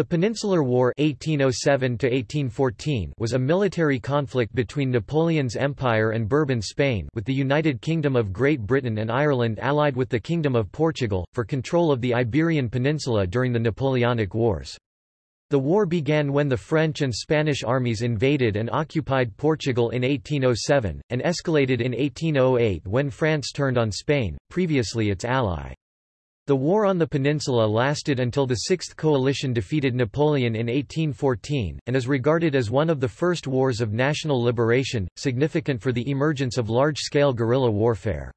The Peninsular War 1807 was a military conflict between Napoleon's Empire and Bourbon Spain with the United Kingdom of Great Britain and Ireland allied with the Kingdom of Portugal, for control of the Iberian Peninsula during the Napoleonic Wars. The war began when the French and Spanish armies invaded and occupied Portugal in 1807, and escalated in 1808 when France turned on Spain, previously its ally. The war on the peninsula lasted until the Sixth Coalition defeated Napoleon in 1814, and is regarded as one of the first wars of national liberation, significant for the emergence of large-scale guerrilla warfare.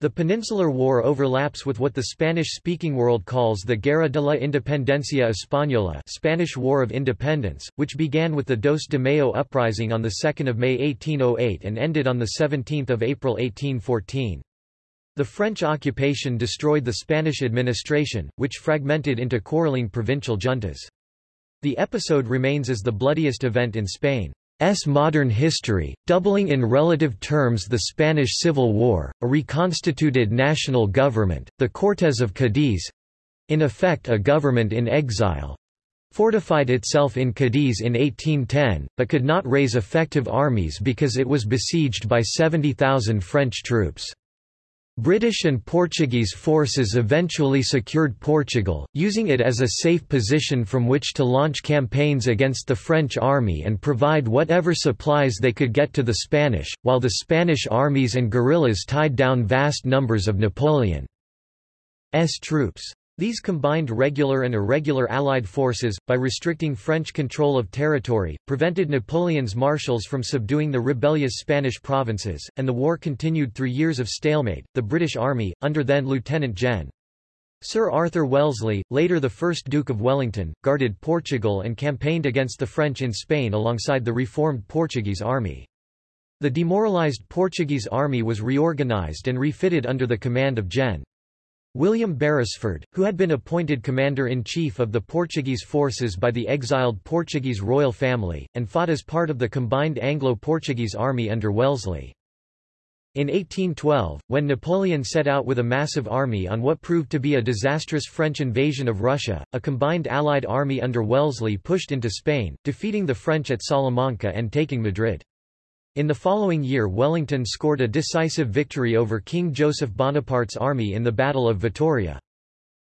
The Peninsular War overlaps with what the Spanish-speaking world calls the Guerra de la Independencia Española Spanish War of Independence, which began with the Dos de Mayo uprising on 2 May 1808 and ended on 17 April 1814. The French occupation destroyed the Spanish administration, which fragmented into quarreling provincial juntas. The episode remains as the bloodiest event in Spain's modern history, doubling in relative terms the Spanish Civil War, a reconstituted national government, the Cortes of Cadiz—in effect a government in exile, fortified itself in Cadiz in 1810, but could not raise effective armies because it was besieged by 70,000 French troops. British and Portuguese forces eventually secured Portugal, using it as a safe position from which to launch campaigns against the French army and provide whatever supplies they could get to the Spanish, while the Spanish armies and guerrillas tied down vast numbers of Napoleon's troops. These combined regular and irregular Allied forces, by restricting French control of territory, prevented Napoleon's marshals from subduing the rebellious Spanish provinces, and the war continued through years of stalemate. The British Army, under then Lieutenant Gen. Sir Arthur Wellesley, later the 1st Duke of Wellington, guarded Portugal and campaigned against the French in Spain alongside the reformed Portuguese army. The demoralized Portuguese army was reorganized and refitted under the command of Gen. William Beresford, who had been appointed commander-in-chief of the Portuguese forces by the exiled Portuguese royal family, and fought as part of the combined Anglo-Portuguese army under Wellesley. In 1812, when Napoleon set out with a massive army on what proved to be a disastrous French invasion of Russia, a combined Allied army under Wellesley pushed into Spain, defeating the French at Salamanca and taking Madrid. In the following year Wellington scored a decisive victory over King Joseph Bonaparte's army in the Battle of Vittoria.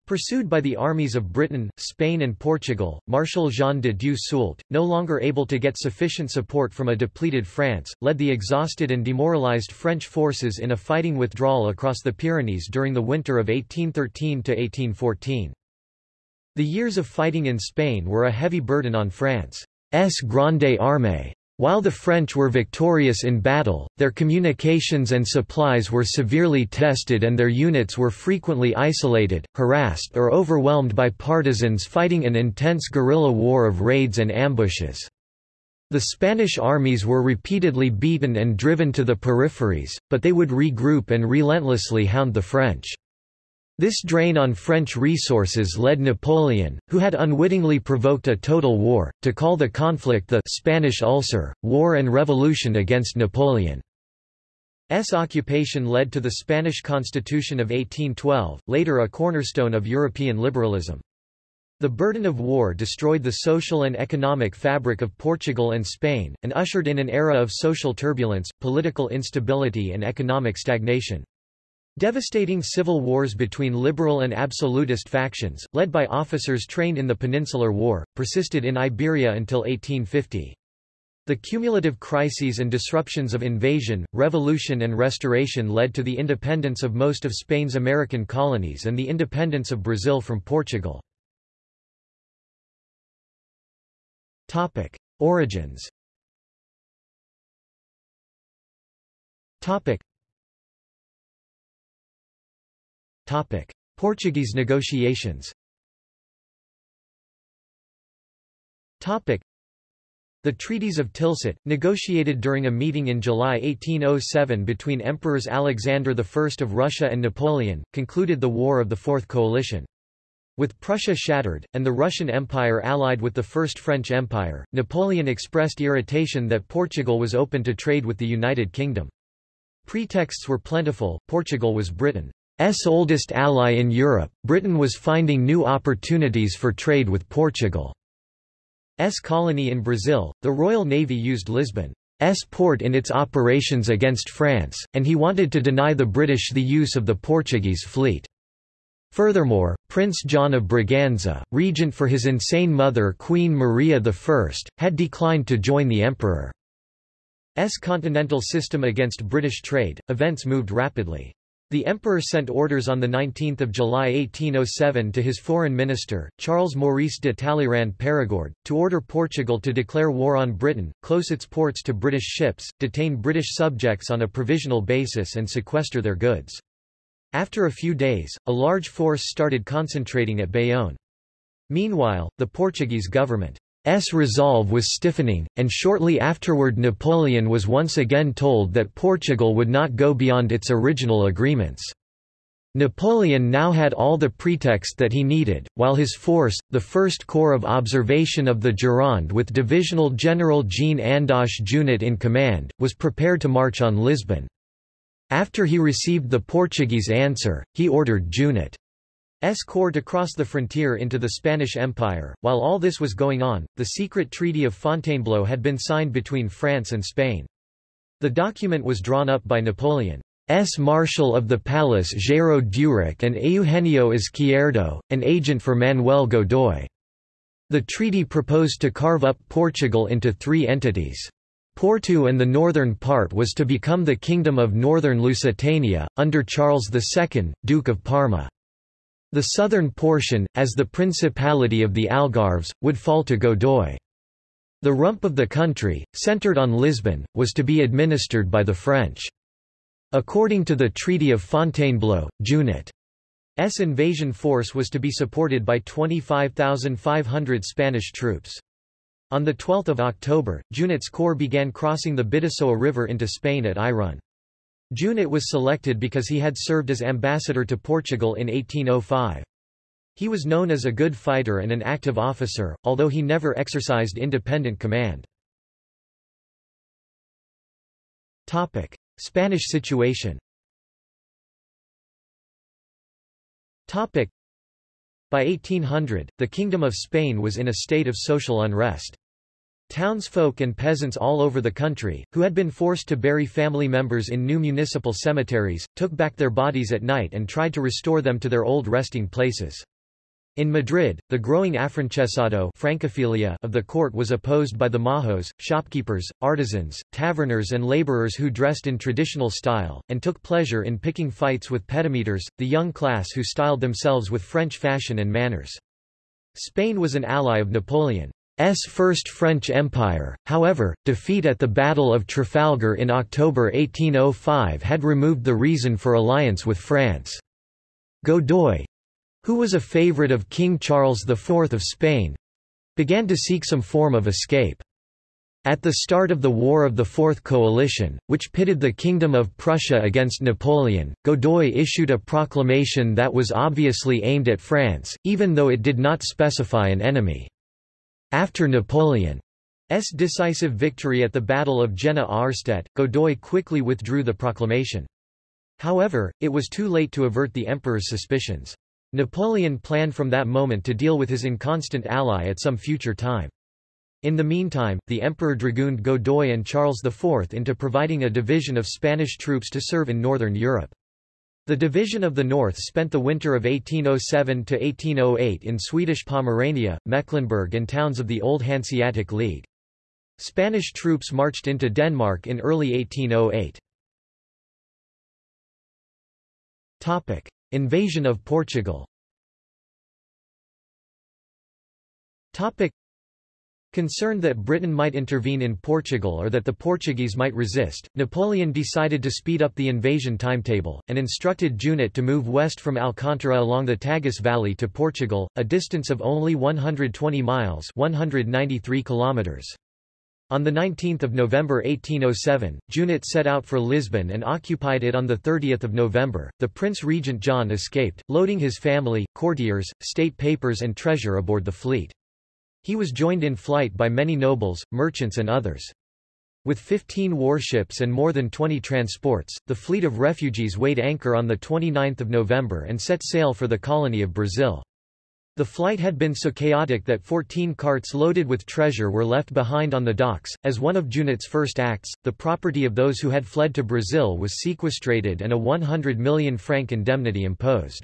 Pursued by the armies of Britain, Spain and Portugal, Marshal Jean de Dieu Soult, no longer able to get sufficient support from a depleted France, led the exhausted and demoralized French forces in a fighting withdrawal across the Pyrenees during the winter of 1813–1814. The years of fighting in Spain were a heavy burden on France's Grande Armée. While the French were victorious in battle, their communications and supplies were severely tested and their units were frequently isolated, harassed or overwhelmed by partisans fighting an intense guerrilla war of raids and ambushes. The Spanish armies were repeatedly beaten and driven to the peripheries, but they would regroup and relentlessly hound the French. This drain on French resources led Napoleon, who had unwittingly provoked a total war, to call the conflict the Spanish Ulcer, War and Revolution against Napoleon. S. occupation led to the Spanish Constitution of 1812, later a cornerstone of European liberalism. The burden of war destroyed the social and economic fabric of Portugal and Spain, and ushered in an era of social turbulence, political instability and economic stagnation. Devastating civil wars between liberal and absolutist factions, led by officers trained in the Peninsular War, persisted in Iberia until 1850. The cumulative crises and disruptions of invasion, revolution and restoration led to the independence of most of Spain's American colonies and the independence of Brazil from Portugal. Origins Portuguese negotiations Topic. the Treaties of Tilsit, negotiated during a meeting in July 1807 between Emperors Alexander I of Russia and Napoleon, concluded the War of the Fourth Coalition. With Prussia shattered, and the Russian Empire allied with the First French Empire, Napoleon expressed irritation that Portugal was open to trade with the United Kingdom. Pretexts were plentiful, Portugal was Britain. Oldest ally in Europe, Britain was finding new opportunities for trade with Portugal's colony in Brazil. The Royal Navy used Lisbon's port in its operations against France, and he wanted to deny the British the use of the Portuguese fleet. Furthermore, Prince John of Braganza, regent for his insane mother Queen Maria I, had declined to join the emperor's continental system against British trade. Events moved rapidly. The emperor sent orders on 19 July 1807 to his foreign minister, Charles Maurice de Talleyrand Perigord, to order Portugal to declare war on Britain, close its ports to British ships, detain British subjects on a provisional basis and sequester their goods. After a few days, a large force started concentrating at Bayonne. Meanwhile, the Portuguese government's resolve was stiffening, and shortly afterward Napoleon was once again told that Portugal would not go beyond its original agreements. Napoleon now had all the pretext that he needed, while his force, the 1st Corps of Observation of the Gironde with Divisional General Jean Andoche Junot in command, was prepared to march on Lisbon. After he received the Portuguese answer, he ordered Junot's corps to cross the frontier into the Spanish Empire. While all this was going on, the secret Treaty of Fontainebleau had been signed between France and Spain. The document was drawn up by Napoleon's Marshal of the Palace Géraud Duroc and Eugenio Izquierdo, an agent for Manuel Godoy. The treaty proposed to carve up Portugal into three entities. Porto and the northern part was to become the Kingdom of Northern Lusitania, under Charles II, Duke of Parma. The southern portion, as the Principality of the Algarves, would fall to Godoy. The rump of the country, centered on Lisbon, was to be administered by the French. According to the Treaty of Fontainebleau, Junot's invasion force was to be supported by 25,500 Spanish troops. On 12 October, Junot's corps began crossing the Bidasoa River into Spain at Irun. Junot was selected because he had served as ambassador to Portugal in 1805. He was known as a good fighter and an active officer, although he never exercised independent command. Topic. Spanish situation Topic. By 1800, the Kingdom of Spain was in a state of social unrest. Townsfolk and peasants all over the country, who had been forced to bury family members in new municipal cemeteries, took back their bodies at night and tried to restore them to their old resting places. In Madrid, the growing afrancesado francophilia of the court was opposed by the majos, shopkeepers, artisans, taverners and laborers who dressed in traditional style, and took pleasure in picking fights with petimetres, the young class who styled themselves with French fashion and manners. Spain was an ally of Napoleon. S First French Empire, however, defeat at the Battle of Trafalgar in October 1805 had removed the reason for alliance with France. Godoy, who was a favourite of King Charles IV of Spain, began to seek some form of escape. At the start of the War of the Fourth Coalition, which pitted the Kingdom of Prussia against Napoleon, Godoy issued a proclamation that was obviously aimed at France, even though it did not specify an enemy. After Napoleon's decisive victory at the Battle of Jena Auerstedt, Godoy quickly withdrew the proclamation. However, it was too late to avert the emperor's suspicions. Napoleon planned from that moment to deal with his inconstant ally at some future time. In the meantime, the emperor dragooned Godoy and Charles IV into providing a division of Spanish troops to serve in northern Europe. The Division of the North spent the winter of 1807–1808 in Swedish Pomerania, Mecklenburg and towns of the Old Hanseatic League. Spanish troops marched into Denmark in early 1808. Invasion of Portugal Concerned that Britain might intervene in Portugal or that the Portuguese might resist, Napoleon decided to speed up the invasion timetable, and instructed Junot to move west from Alcantara along the Tagus Valley to Portugal, a distance of only 120 miles 193 kilometers. On 19 November 1807, Junot set out for Lisbon and occupied it on 30 November. The Prince Regent John escaped, loading his family, courtiers, state papers and treasure aboard the fleet. He was joined in flight by many nobles, merchants and others. With 15 warships and more than 20 transports, the fleet of refugees weighed anchor on 29 November and set sail for the colony of Brazil. The flight had been so chaotic that 14 carts loaded with treasure were left behind on the docks. As one of Junot's first acts, the property of those who had fled to Brazil was sequestrated and a 100 million franc indemnity imposed.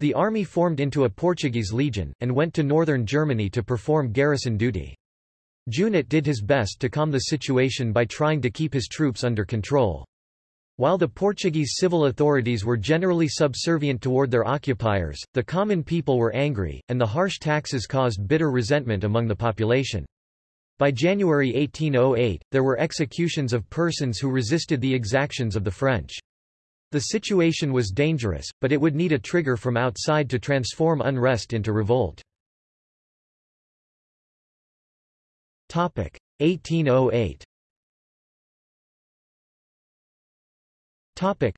The army formed into a Portuguese legion, and went to northern Germany to perform garrison duty. Junot did his best to calm the situation by trying to keep his troops under control. While the Portuguese civil authorities were generally subservient toward their occupiers, the common people were angry, and the harsh taxes caused bitter resentment among the population. By January 1808, there were executions of persons who resisted the exactions of the French. The situation was dangerous, but it would need a trigger from outside to transform unrest into revolt. 1808 Topic.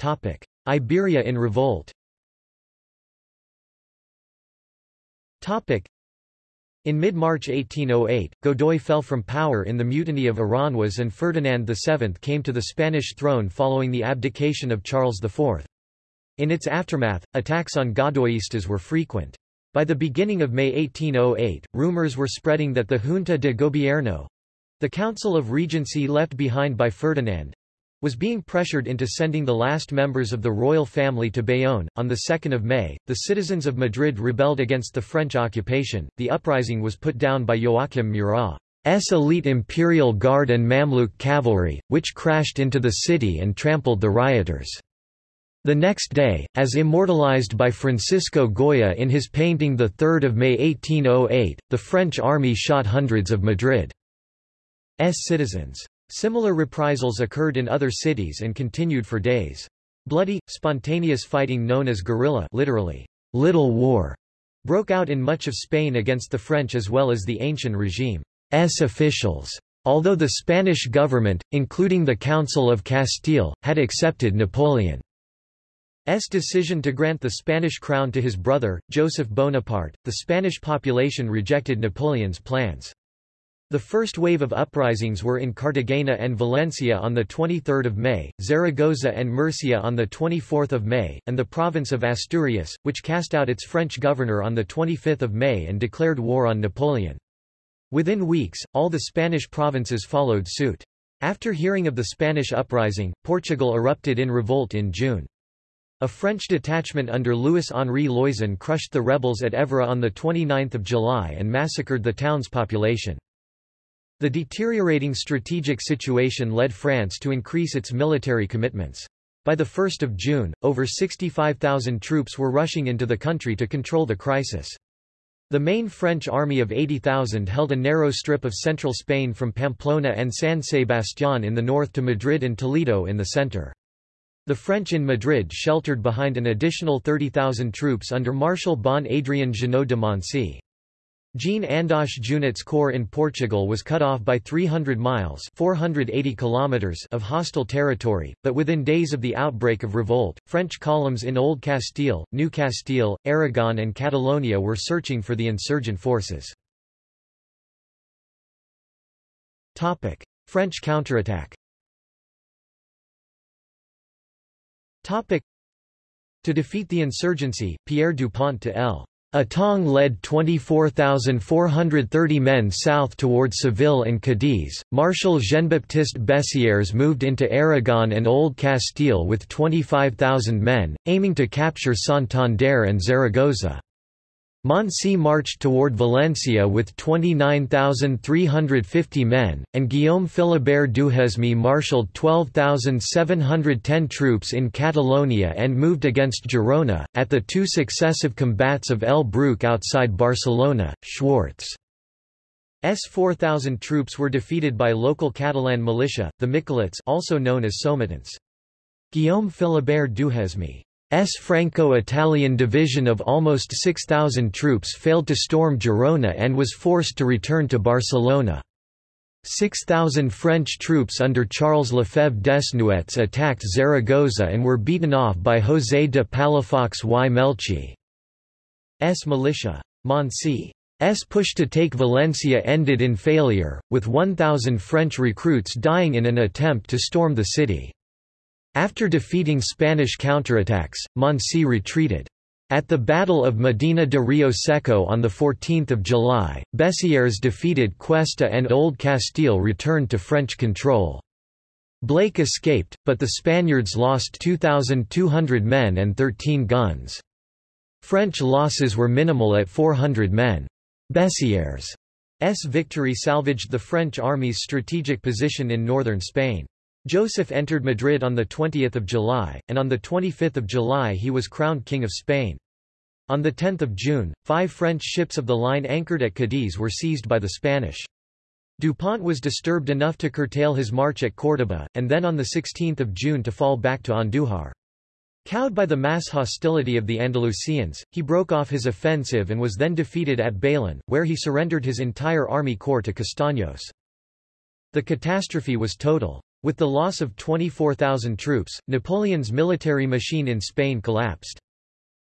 Topic. Iberia in revolt. In mid-March 1808, Godoy fell from power in the mutiny of Aranjuez and Ferdinand VII came to the Spanish throne following the abdication of Charles IV. In its aftermath, attacks on Godoyistas were frequent. By the beginning of May 1808, rumors were spreading that the Junta de Gobierno—the Council of Regency left behind by Ferdinand, was being pressured into sending the last members of the royal family to Bayonne. On 2 May, the citizens of Madrid rebelled against the French occupation. The uprising was put down by Joachim Murat's elite imperial guard and Mamluk cavalry, which crashed into the city and trampled the rioters. The next day, as immortalized by Francisco Goya in his painting 3 May 1808, the French army shot hundreds of Madrid's citizens. Similar reprisals occurred in other cities and continued for days. Bloody, spontaneous fighting known as guerrilla literally, Little War, broke out in much of Spain against the French as well as the ancient regime's officials. Although the Spanish government, including the Council of Castile, had accepted Napoleon S decision to grant the Spanish crown to his brother, Joseph Bonaparte, the Spanish population rejected Napoleon's plans. The first wave of uprisings were in Cartagena and Valencia on 23 May, Zaragoza and Murcia on 24 May, and the province of Asturias, which cast out its French governor on 25 May and declared war on Napoleon. Within weeks, all the Spanish provinces followed suit. After hearing of the Spanish uprising, Portugal erupted in revolt in June. A French detachment under Louis-Henri Loison crushed the rebels at Évora on 29 July and massacred the town's population. The deteriorating strategic situation led France to increase its military commitments. By 1 June, over 65,000 troops were rushing into the country to control the crisis. The main French army of 80,000 held a narrow strip of central Spain from Pamplona and San Sebastián in the north to Madrid and Toledo in the center. The French in Madrid sheltered behind an additional 30,000 troops under Marshal Bon Adrien Jeannot de Moncey. Jean Andoche Junot's corps in Portugal was cut off by 300 miles 480 kilometers of hostile territory, but within days of the outbreak of revolt, French columns in Old Castile, New Castile, Aragon and Catalonia were searching for the insurgent forces. French counterattack. To defeat the insurgency, Pierre Dupont to L. Étang led 24,430 men south toward Seville and Cadiz. Marshal Jean-Baptiste Bessières moved into Aragon and Old Castile with 25,000 men, aiming to capture Santander and Zaragoza. Moncey marched toward Valencia with 29,350 men, and Guillaume Philibert Duhesme marshaled 12,710 troops in Catalonia and moved against Girona. At the two successive combats of El Bruc outside Barcelona, Schwarz S 4,000 troops were defeated by local Catalan militia, the Miquelets also known as Somatens. Guillaume Philibert Duhesme Franco-Italian division of almost 6,000 troops failed to storm Girona and was forced to return to Barcelona. 6,000 French troops under Charles Lefebvre Desnouettes attacked Zaragoza and were beaten off by José de Palafox y Melchi's militia. Moncey push to take Valencia ended in failure, with 1,000 French recruits dying in an attempt to storm the city. After defeating Spanish counterattacks, Moncey retreated. At the Battle of Medina de Rio Seco on 14 July, Bessières defeated Cuesta and Old Castile returned to French control. Blake escaped, but the Spaniards lost 2,200 men and 13 guns. French losses were minimal at 400 men. Bessières' victory salvaged the French army's strategic position in northern Spain. Joseph entered Madrid on 20 July, and on 25 July he was crowned King of Spain. On 10 June, five French ships of the line anchored at Cadiz were seized by the Spanish. Dupont was disturbed enough to curtail his march at Córdoba, and then on 16 June to fall back to Andújar. Cowed by the mass hostility of the Andalusians, he broke off his offensive and was then defeated at Bailén, where he surrendered his entire army corps to Castaños. The catastrophe was total. With the loss of 24,000 troops, Napoleon's military machine in Spain collapsed.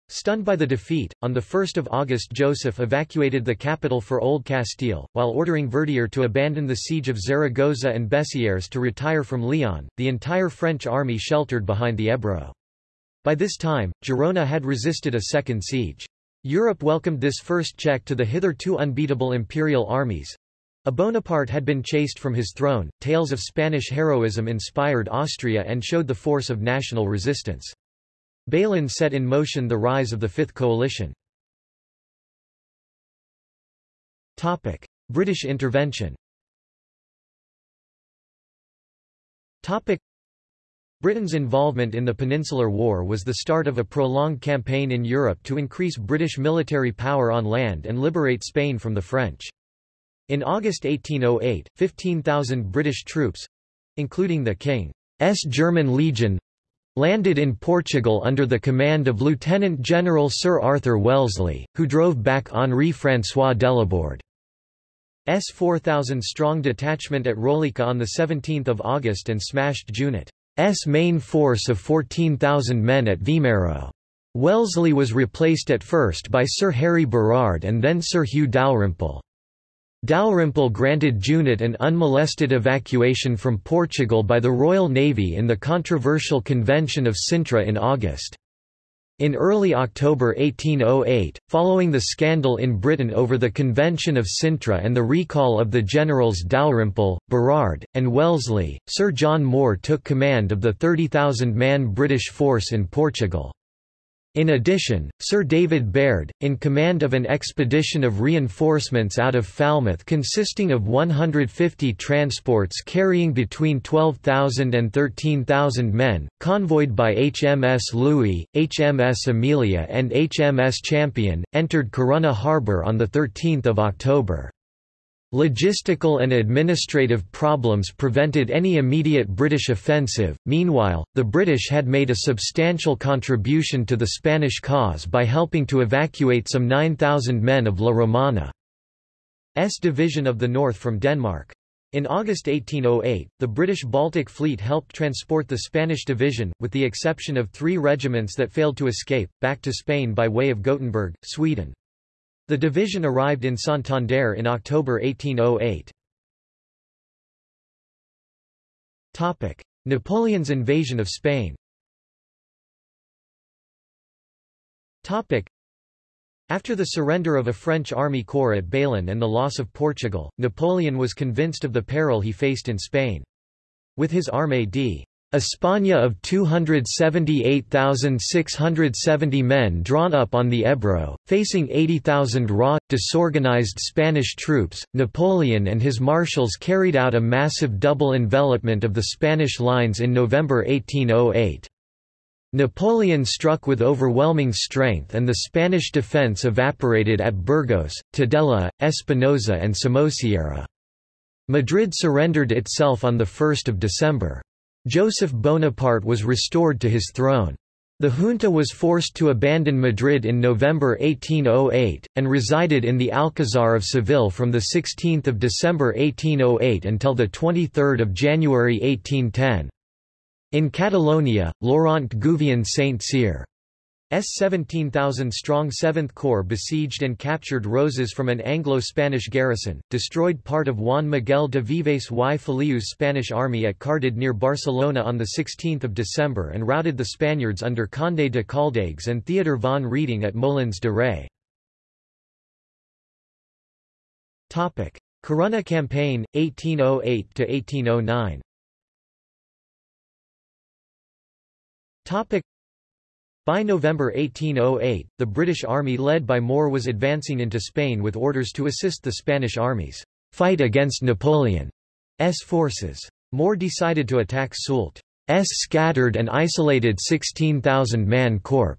Stunned by the defeat, on 1 August Joseph evacuated the capital for Old Castile, while ordering Verdier to abandon the siege of Zaragoza and Bessières to retire from Leon, the entire French army sheltered behind the Ebro. By this time, Girona had resisted a second siege. Europe welcomed this first check to the hitherto unbeatable imperial armies. A Bonaparte had been chased from his throne. Tales of Spanish heroism inspired Austria and showed the force of national resistance. Bailén set in motion the rise of the Fifth Coalition. Topic: British intervention. Topic: Britain's involvement in the Peninsular War was the start of a prolonged campaign in Europe to increase British military power on land and liberate Spain from the French. In August 1808, 15,000 British troops—including the King's German Legion, landed in Portugal under the command of Lieutenant General Sir Arthur Wellesley, who drove back Henri François Delaborde. S 4,000-strong detachment at Roliça on 17 August and smashed Junot. S main force of 14,000 men at Vimeiro. Wellesley was replaced at first by Sir Harry Burrard and then Sir Hugh Dalrymple. Dalrymple granted Junot an unmolested evacuation from Portugal by the Royal Navy in the controversial Convention of Sintra in August. In early October 1808, following the scandal in Britain over the Convention of Sintra and the recall of the generals Dalrymple, Burrard, and Wellesley, Sir John Moore took command of the 30,000-man British force in Portugal. In addition, Sir David Baird, in command of an expedition of reinforcements out of Falmouth consisting of 150 transports carrying between 12,000 and 13,000 men, convoyed by HMS Louis, HMS Amelia and HMS Champion, entered Corunna harbour on 13 October. Logistical and administrative problems prevented any immediate British offensive. Meanwhile, the British had made a substantial contribution to the Spanish cause by helping to evacuate some 9,000 men of La Romana's Division of the North from Denmark. In August 1808, the British Baltic Fleet helped transport the Spanish division, with the exception of three regiments that failed to escape, back to Spain by way of Gothenburg, Sweden. The division arrived in Santander in October 1808. Napoleon's invasion of Spain after the surrender of a French army corps at Bailén and the loss of Portugal, Napoleon was convinced of the peril he faced in Spain. With his Armée d. España of 278,670 men drawn up on the Ebro, facing 80,000 raw, disorganized Spanish troops, Napoleon and his marshals carried out a massive double envelopment of the Spanish lines in November 1808. Napoleon struck with overwhelming strength and the Spanish defense evaporated at Burgos, Tudela, Espinosa and Somosierra. Madrid surrendered itself on 1 December. Joseph Bonaparte was restored to his throne. The junta was forced to abandon Madrid in November 1808, and resided in the Alcazar of Seville from 16 December 1808 until 23 January 1810. In Catalonia, Laurent Gouvion Saint-Cyr 17,000-strong 7th Corps besieged and captured Roses from an Anglo-Spanish garrison, destroyed part of Juan Miguel de Vives y Feliu's Spanish army at Cardedeu near Barcelona on 16 December and routed the Spaniards under Conde de Caldagues and Theodor von Reding at Molins de Rey. Corunna Campaign, 1808–1809 by November 1808, the British army led by Moore was advancing into Spain with orders to assist the Spanish armies fight against Napoleon's forces. Moore decided to attack Soult's scattered and isolated 16,000-man corps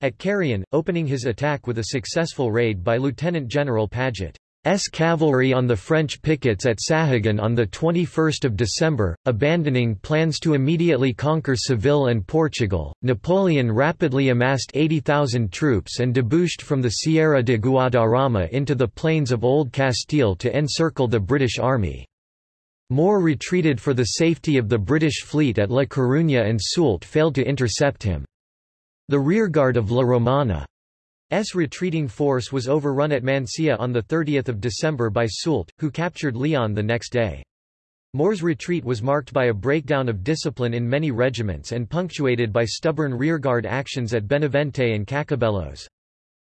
at Carrion, opening his attack with a successful raid by Lieutenant General Paget. S cavalry on the French pickets at Sahagun on 21 December, abandoning plans to immediately conquer Seville and Portugal. Napoleon rapidly amassed 80,000 troops and debouched from the Sierra de Guadarrama into the plains of Old Castile to encircle the British army. Moore retreated for the safety of the British fleet at La Coruña and Soult failed to intercept him. The rearguard of La Romana S retreating force was overrun at Mansilla on 30 December by Soult, who captured Leon the next day. Moore's retreat was marked by a breakdown of discipline in many regiments and punctuated by stubborn rearguard actions at Benavente and Cacabelos.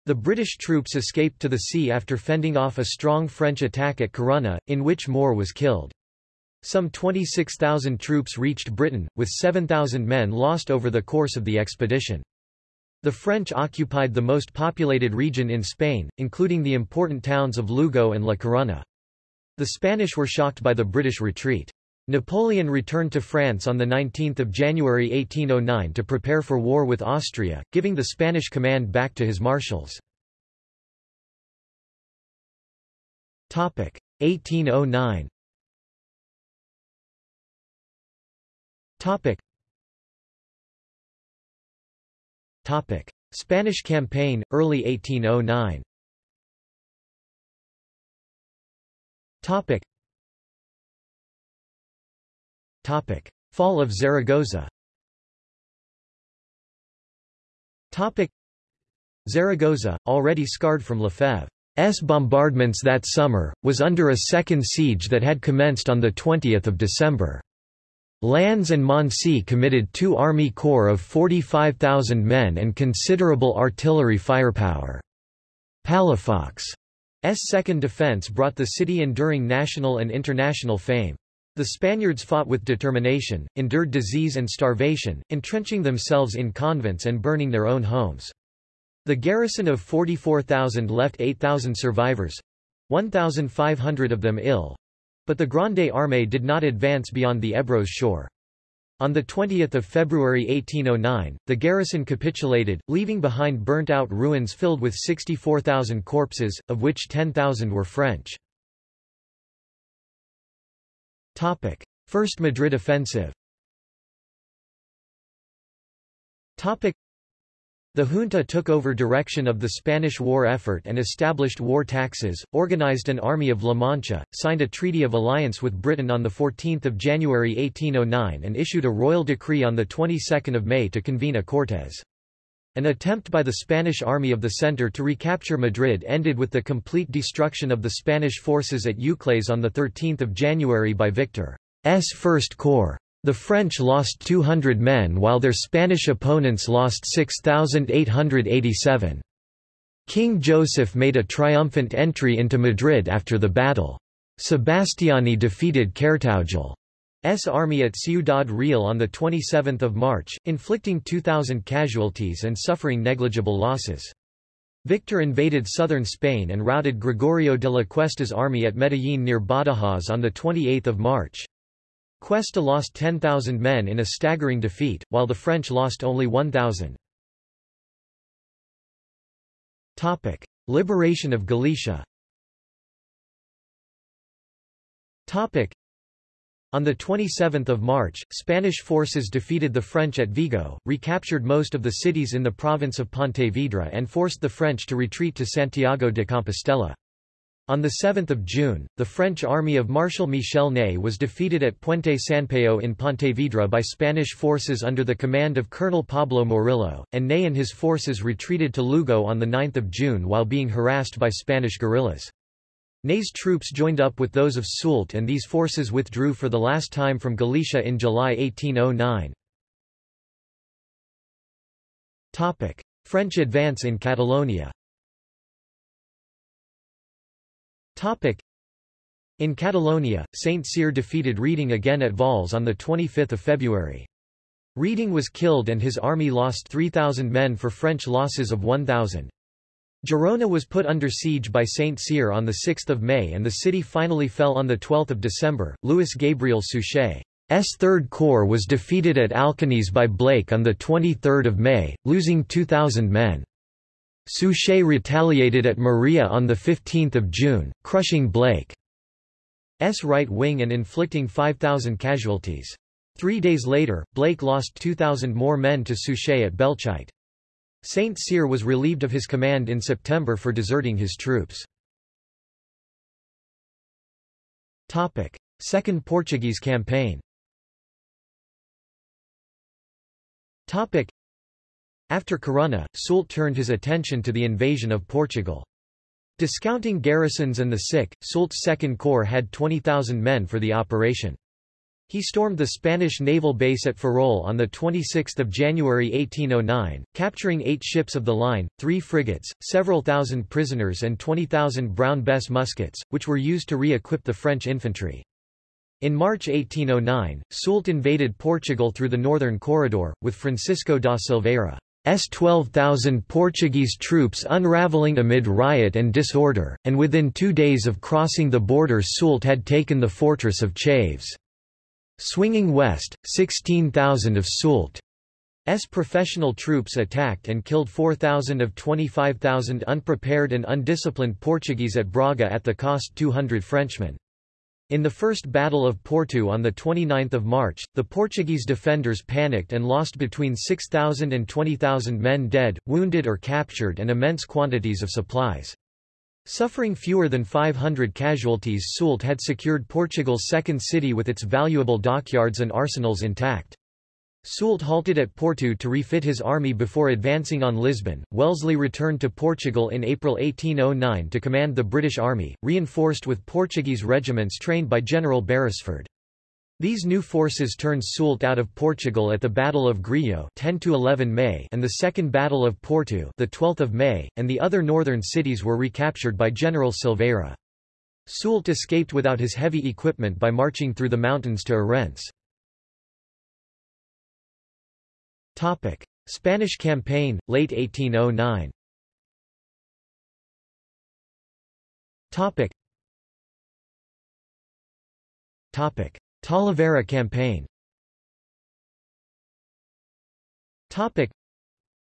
The British troops escaped to the sea after fending off a strong French attack at Corunna, in which Moore was killed. Some 26,000 troops reached Britain, with 7,000 men lost over the course of the expedition. The French occupied the most populated region in Spain, including the important towns of Lugo and La Coruña. The Spanish were shocked by the British retreat. Napoleon returned to France on 19 January 1809 to prepare for war with Austria, giving the Spanish command back to his marshals. 1809 Topic: Spanish campaign, early 1809. Topic. Topic: Fall of Zaragoza. Topic: Zaragoza, already scarred from Lefebvre's bombardments that summer, was under a second siege that had commenced on 20 December. Lannes and Moncey committed two Army Corps of 45,000 men and considerable artillery firepower. Palafox's second defense brought the city enduring national and international fame. The Spaniards fought with determination, endured disease and starvation, entrenching themselves in convents and burning their own homes. The garrison of 44,000 left 8,000 survivors—1,500 of them ill, but the Grande Armée did not advance beyond the Ebro's shore. On 20 February 1809, the garrison capitulated, leaving behind burnt-out ruins filled with 64,000 corpses, of which 10,000 were French. First Madrid offensive the junta took over direction of the Spanish war effort and established war taxes, organized an army of La Mancha, signed a treaty of alliance with Britain on 14 January 1809 and issued a royal decree on the 22nd of May to convene a Cortes. An attempt by the Spanish Army of the Centre to recapture Madrid ended with the complete destruction of the Spanish forces at Uclés on 13 January by Victor's First Corps. The French lost 200 men while their Spanish opponents lost 6,887. King Joseph made a triumphant entry into Madrid after the battle. Sebastiani defeated Cartaojal's army at Ciudad Real on 27 March, inflicting 2,000 casualties and suffering negligible losses. Victor invaded southern Spain and routed Gregorio de la Cuesta's army at Medellín near Badajoz on 28 March. Cuesta lost 10,000 men in a staggering defeat, while the French lost only 1,000. Liberation of Galicia on 27 March, Spanish forces defeated the French at Vigo, recaptured most of the cities in the province of Pontevedra and forced the French to retreat to Santiago de Compostela. On 7 June, the French army of Marshal Michel Ney was defeated at Puente Sampayo in Pontevedra by Spanish forces under the command of Colonel Pablo Morillo, and Ney and his forces retreated to Lugo on 9 June while being harassed by Spanish guerrillas. Ney's troops joined up with those of Soult and these forces withdrew for the last time from Galicia in July 1809. French advance in Catalonia in Catalonia, Saint Cyr defeated Reding again at Valls on 25 February. Reding was killed and his army lost 3,000 men for French losses of 1,000. Girona was put under siege by Saint Cyr on 6 May and the city finally fell on 12 December. Louis Gabriel Suchet's Third Corps was defeated at Alcañiz by Blake on 23 May, losing 2,000 men. Suchet retaliated at Maria on 15 June, crushing Blake's right wing and inflicting 5,000 casualties. Three days later, Blake lost 2,000 more men to Suchet at Belchite. Saint Cyr was relieved of his command in September for deserting his troops. Second Portuguese campaign after Corunna, Soult turned his attention to the invasion of Portugal. Discounting garrisons and the sick, Soult's Second Corps had 20,000 men for the operation. He stormed the Spanish naval base at Ferrol on 26 January 1809, capturing eight ships of the line, three frigates, several thousand prisoners and 20,000 Brown Bess muskets, which were used to re-equip the French infantry. In March 1809, Soult invaded Portugal through the northern corridor, with Francisco da Silveira. S 12,000 Portuguese troops unraveling amid riot and disorder, and within two days of crossing the border Soult had taken the fortress of Chaves. Swinging west, 16,000 of Soult's professional troops attacked and killed 4,000 of 25,000 unprepared and undisciplined Portuguese at Braga at the cost 200 Frenchmen. In the First Battle of Porto on 29 March, the Portuguese defenders panicked and lost between 6,000 and 20,000 men dead, wounded or captured and immense quantities of supplies. Suffering fewer than 500 casualties Soult had secured Portugal's second city with its valuable dockyards and arsenals intact. Soult halted at Porto to refit his army before advancing on Lisbon. Wellesley returned to Portugal in April 1809 to command the British Army, reinforced with Portuguese regiments trained by General Beresford. These new forces turned Soult out of Portugal at the Battle of Grijó 10 to 11 May and the Second Battle of Porto the 12th of May, and the other northern cities were recaptured by General Silveira. Soult escaped without his heavy equipment by marching through the mountains to Ourense. Topic: Spanish campaign, late 1809. Topic. Topic: Talavera campaign. Topic.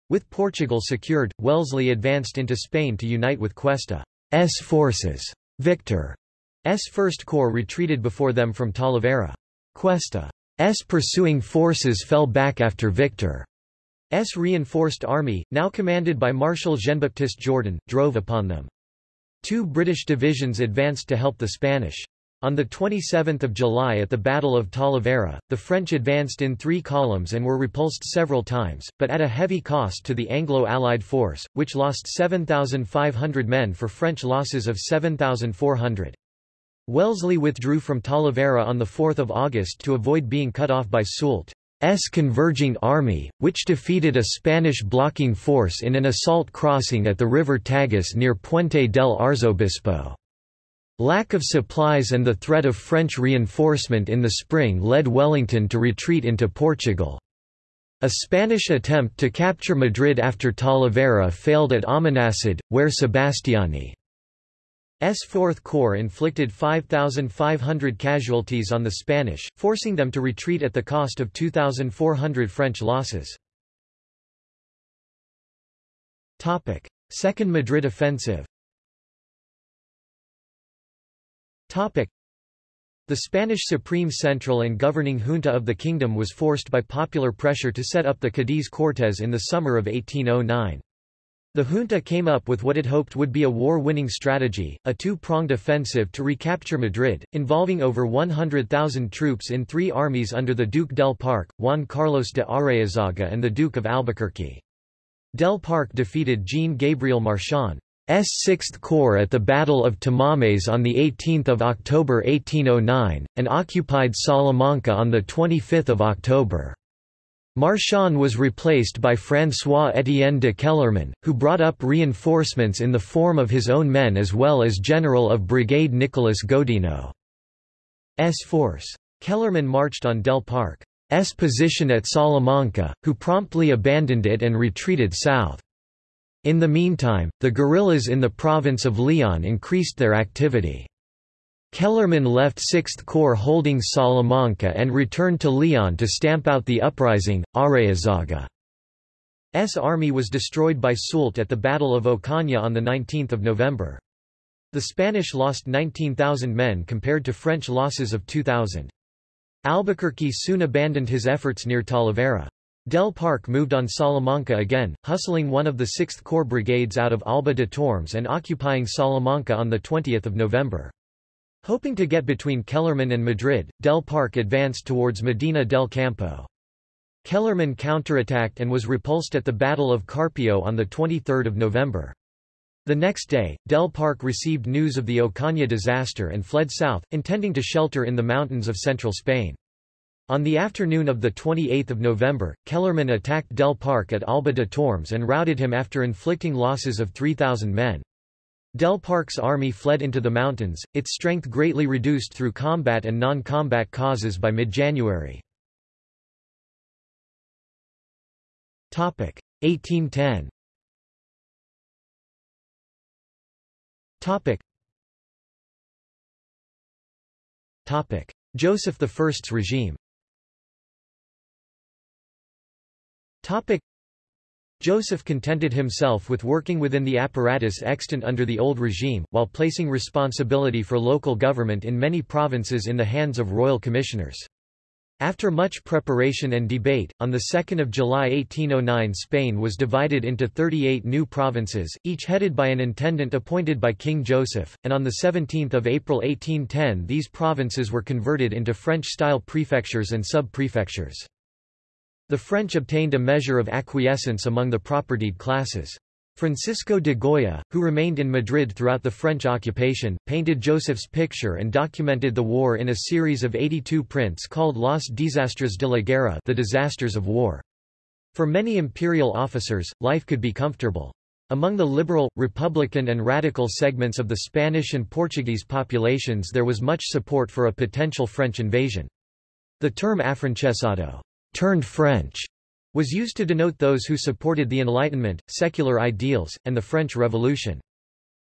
With Portugal secured, Wellesley advanced into Spain to unite with Cuesta's forces. Victor's First Corps retreated before them from Talavera. Cuesta S pursuing forces fell back after Victor's reinforced army, now commanded by Marshal Jean-Baptiste Jourdan, drove upon them. Two British divisions advanced to help the Spanish. On 27 July at the Battle of Talavera, the French advanced in three columns and were repulsed several times, but at a heavy cost to the Anglo-Allied force, which lost 7,500 men for French losses of 7,400. Wellesley withdrew from Talavera on 4 August to avoid being cut off by Soult's converging army, which defeated a Spanish blocking force in an assault crossing at the river Tagus near Puente del Arzobispo. Lack of supplies and the threat of French reinforcement in the spring led Wellington to retreat into Portugal. A Spanish attempt to capture Madrid after Talavera failed at Almonacid, where Sebastiani S 4th Corps inflicted 5,500 casualties on the Spanish, forcing them to retreat at the cost of 2,400 French losses. Second Madrid offensive The Spanish Supreme Central and governing junta of the kingdom was forced by popular pressure to set up the Cadiz Cortes in the summer of 1809. The junta came up with what it hoped would be a war-winning strategy, a two-pronged offensive to recapture Madrid, involving over 100,000 troops in three armies under the Duke del Parc, Juan Carlos de Aréizaga and the Duke of Albuquerque. Del Parc defeated Jean Gabriel Marchand. S 6th Corps at the Battle of Tamames on 18 October 1809, and occupied Salamanca on 25 October. Marchand was replaced by François-Étienne de Kellermann, who brought up reinforcements in the form of his own men as well as General of Brigade Nicolas Godinot's force. Kellermann marched on Del Parc's position at Salamanca, who promptly abandoned it and retreated south. In the meantime, the guerrillas in the province of Leon increased their activity. Kellermann left 6th Corps holding Salamanca and returned to Leon to stamp out the uprising. Aréizaga's army was destroyed by Soult at the Battle of Ocaña on 19 November. The Spanish lost 19,000 men compared to French losses of 2,000. Albuquerque soon abandoned his efforts near Talavera. Del Parc moved on Salamanca again, hustling one of the 6th Corps brigades out of Alba de Tormes and occupying Salamanca on 20 November. Hoping to get between Kellermann and Madrid, Del Parc advanced towards Medina del Campo. Kellermann counterattacked and was repulsed at the Battle of Carpio on 23 November. The next day, Del Parc received news of the Ocaña disaster and fled south, intending to shelter in the mountains of central Spain. On the afternoon of 28 November, Kellermann attacked Del Parc at Alba de Tormes and routed him after inflicting losses of 3,000 men. Del Parc's army fled into the mountains, its strength greatly reduced through combat and non-combat causes by mid-January. 1810 Joseph I's regime Joseph contented himself with working within the apparatus extant under the old regime, while placing responsibility for local government in many provinces in the hands of royal commissioners. After much preparation and debate, on 2 July 1809 Spain was divided into 38 new provinces, each headed by an intendant appointed by King Joseph, and on 17 April 1810 these provinces were converted into French-style prefectures and sub-prefectures. The French obtained a measure of acquiescence among the propertied classes. Francisco de Goya, who remained in Madrid throughout the French occupation, painted Joseph's picture and documented the war in a series of 82 prints called Los Desastres de la Guerra the disasters of war. For many imperial officers, life could be comfortable. Among the liberal, republican and radical segments of the Spanish and Portuguese populations there was much support for a potential French invasion. The term afrancesado turned French was used to denote those who supported the Enlightenment, secular ideals, and the French Revolution.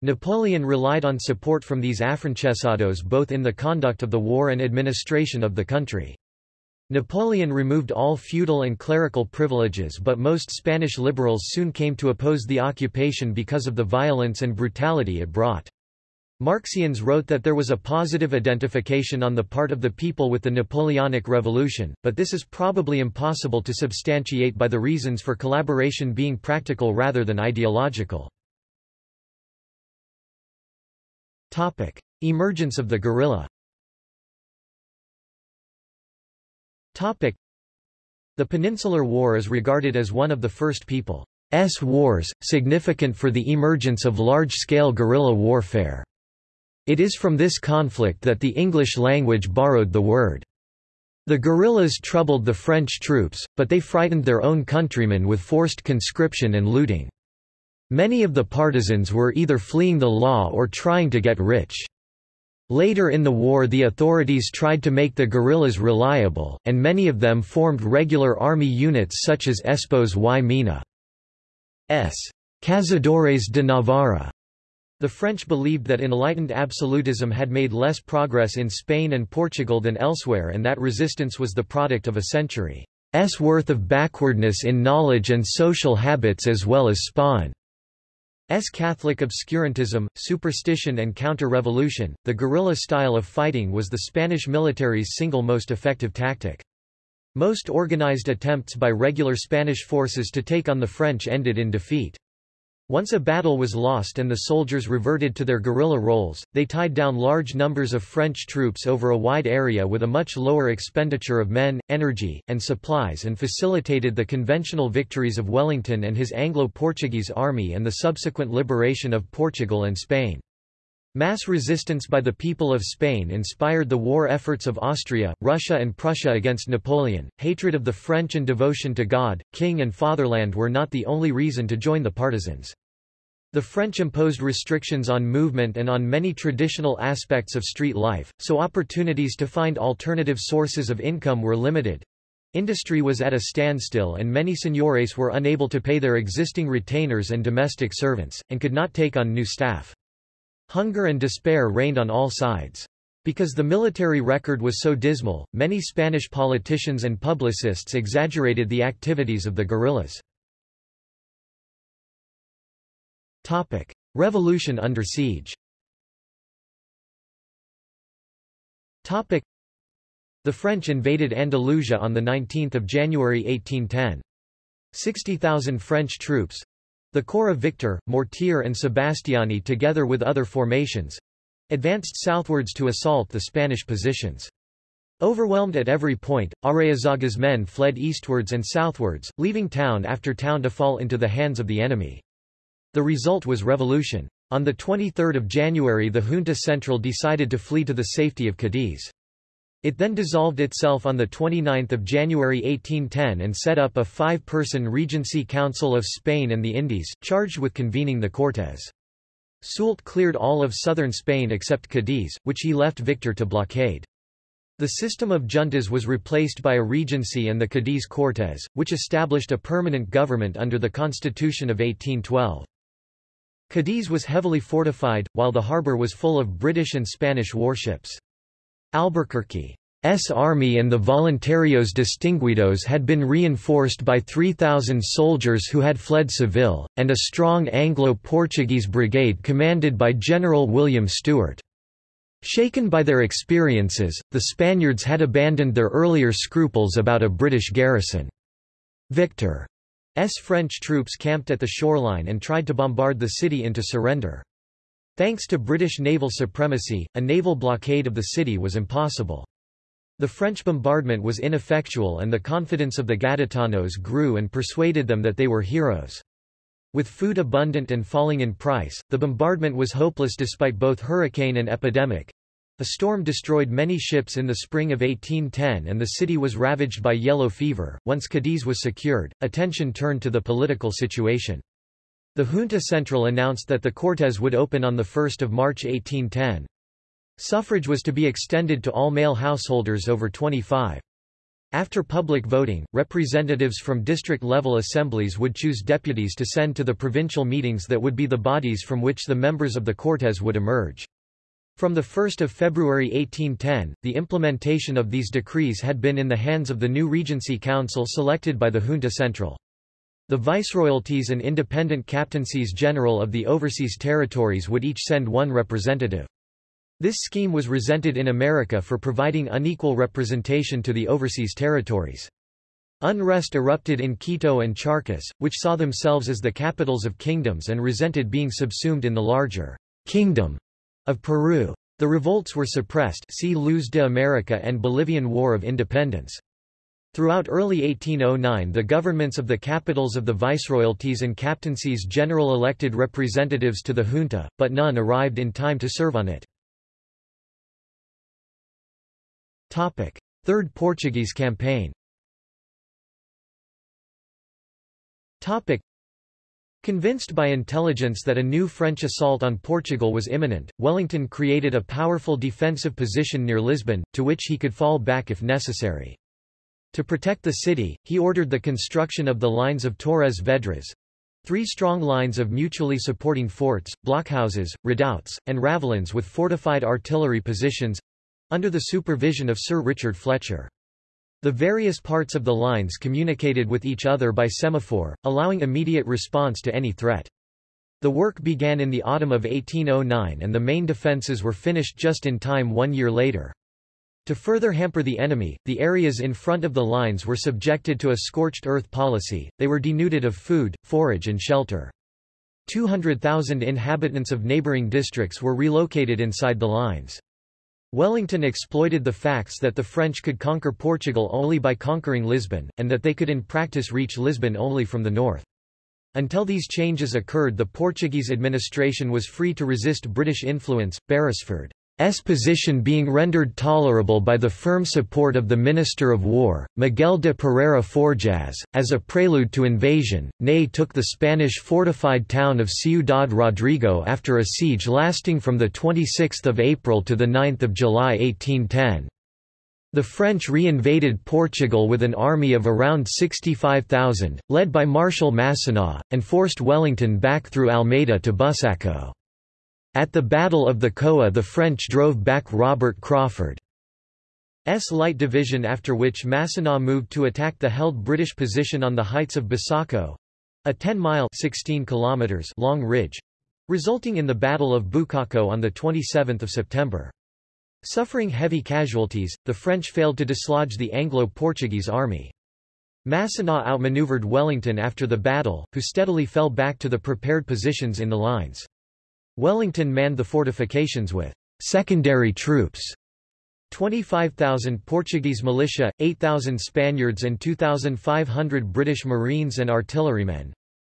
Napoleon relied on support from these afrancesados both in the conduct of the war and administration of the country. Napoleon removed all feudal and clerical privileges but most Spanish liberals soon came to oppose the occupation because of the violence and brutality it brought. Marxians wrote that there was a positive identification on the part of the people with the Napoleonic Revolution, but this is probably impossible to substantiate by the reasons for collaboration being practical rather than ideological. Topic. Emergence of the guerrilla Topic. The Peninsular War is regarded as one of the first people's wars, significant for the emergence of large-scale guerrilla warfare. It is from this conflict that the English language borrowed the word. The guerrillas troubled the French troops, but they frightened their own countrymen with forced conscription and looting. Many of the partisans were either fleeing the law or trying to get rich. Later in the war the authorities tried to make the guerrillas reliable, and many of them formed regular army units such as Espoz y Mina. S. Cazadores de Navarra the French believed that enlightened absolutism had made less progress in Spain and Portugal than elsewhere and that resistance was the product of a century's worth of backwardness in knowledge and social habits as well as Spain's Catholic obscurantism, superstition and counter-revolution. The guerrilla style of fighting was the Spanish military's single most effective tactic. Most organized attempts by regular Spanish forces to take on the French ended in defeat. Once a battle was lost and the soldiers reverted to their guerrilla roles, they tied down large numbers of French troops over a wide area with a much lower expenditure of men, energy, and supplies and facilitated the conventional victories of Wellington and his Anglo-Portuguese army and the subsequent liberation of Portugal and Spain. Mass resistance by the people of Spain inspired the war efforts of Austria, Russia and Prussia against Napoleon. Hatred of the French and devotion to God, king and fatherland were not the only reason to join the partisans. The French imposed restrictions on movement and on many traditional aspects of street life, so opportunities to find alternative sources of income were limited. Industry was at a standstill and many señores were unable to pay their existing retainers and domestic servants, and could not take on new staff. Hunger and despair reigned on all sides. Because the military record was so dismal, many Spanish politicians and publicists exaggerated the activities of the guerrillas. Topic: Revolution under siege. Topic: The French invaded Andalusia on the 19th of January 1810. 60,000 French troops, the Corps of Victor, Mortier and Sebastiani together with other formations, advanced southwards to assault the Spanish positions. Overwhelmed at every point, Aréizaga's men fled eastwards and southwards, leaving town after town to fall into the hands of the enemy. The result was revolution. On 23 January the Junta Central decided to flee to the safety of Cadiz. It then dissolved itself on 29 January 1810 and set up a five-person Regency Council of Spain and the Indies, charged with convening the Cortes. Soult cleared all of southern Spain except Cadiz, which he left Victor to blockade. The system of juntas was replaced by a regency and the Cadiz Cortes, which established a permanent government under the Constitution of 1812. Cadiz was heavily fortified, while the harbour was full of British and Spanish warships. Albuquerque's army and the Voluntarios Distinguidos had been reinforced by 3,000 soldiers who had fled Seville, and a strong Anglo-Portuguese brigade commanded by General William Stewart. Shaken by their experiences, the Spaniards had abandoned their earlier scruples about a British garrison. Victor S. French troops camped at the shoreline and tried to bombard the city into surrender. Thanks to British naval supremacy, a naval blockade of the city was impossible. The French bombardment was ineffectual and the confidence of the Gaditanos grew and persuaded them that they were heroes. With food abundant and falling in price, the bombardment was hopeless despite both hurricane and epidemic. A storm destroyed many ships in the spring of 1810 and the city was ravaged by yellow fever. Once Cadiz was secured, attention turned to the political situation. The Junta Central announced that the Cortes would open on 1 March 1810. Suffrage was to be extended to all male householders over 25. After public voting, representatives from district-level assemblies would choose deputies to send to the provincial meetings that would be the bodies from which the members of the Cortes would emerge. From 1 February 1810, the implementation of these decrees had been in the hands of the new Regency Council selected by the Junta Central. The viceroyalties and independent captaincies general of the overseas territories would each send one representative. This scheme was resented in America for providing unequal representation to the overseas territories. Unrest erupted in Quito and Charcas, which saw themselves as the capitals of kingdoms and resented being subsumed in the larger kingdom of Peru. The revolts were suppressed see Luz de America and Bolivian War of Independence. Throughout early 1809 the governments of the capitals of the viceroyalties and captaincies general elected representatives to the junta, but none arrived in time to serve on it. Third Portuguese campaign Convinced by intelligence that a new French assault on Portugal was imminent, Wellington created a powerful defensive position near Lisbon, to which he could fall back if necessary. To protect the city, he ordered the construction of the lines of Torres Vedras, three strong lines of mutually supporting forts, blockhouses, redoubts, and ravelins with fortified artillery positions under the supervision of Sir Richard Fletcher. The various parts of the lines communicated with each other by semaphore, allowing immediate response to any threat. The work began in the autumn of 1809 and the main defences were finished just in time one year later. To further hamper the enemy, the areas in front of the lines were subjected to a scorched earth policy, they were denuded of food, forage and shelter. 200,000 inhabitants of neighbouring districts were relocated inside the lines. Wellington exploited the facts that the French could conquer Portugal only by conquering Lisbon, and that they could in practice reach Lisbon only from the north. Until these changes occurred the Portuguese administration was free to resist British influence. Beresford S position being rendered tolerable by the firm support of the Minister of War, Miguel de Pereira Forjaz, as a prelude to invasion, Ney took the Spanish fortified town of Ciudad Rodrigo after a siege lasting from 26 April to 9 July 1810. The French re-invaded Portugal with an army of around 65,000, led by Marshal Massena, and forced Wellington back through Almeida to Busaco. At the Battle of the Coa the French drove back Robert Craufurd's light division after which Massena moved to attack the held British position on the heights of Busaco—a 10-mile long ridge—resulting in the Battle of Bucaco on 27 September. Suffering heavy casualties, the French failed to dislodge the Anglo-Portuguese army. Massena outmaneuvered Wellington after the battle, who steadily fell back to the prepared positions in the lines. Wellington manned the fortifications with secondary troops 25,000 Portuguese militia, 8,000 Spaniards and 2,500 British Marines and artillerymen,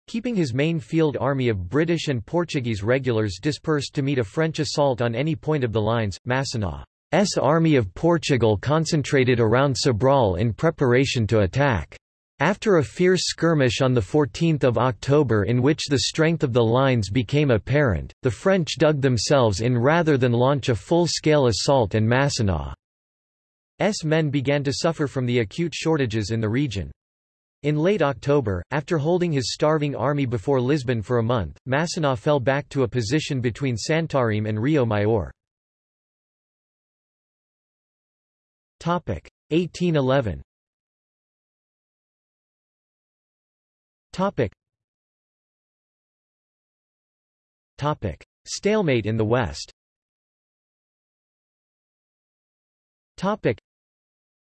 keeping his main field army of British and Portuguese regulars dispersed to meet a French assault on any point of the lines. Massena's army of Portugal concentrated around Sobral in preparation to attack. After a fierce skirmish on 14 October in which the strength of the lines became apparent, the French dug themselves in rather than launch a full-scale assault and Massena's men began to suffer from the acute shortages in the region. In late October, after holding his starving army before Lisbon for a month, Massena fell back to a position between Santarém and Rio Maior. 1811 Topic. Topic. Stalemate in the West Topic.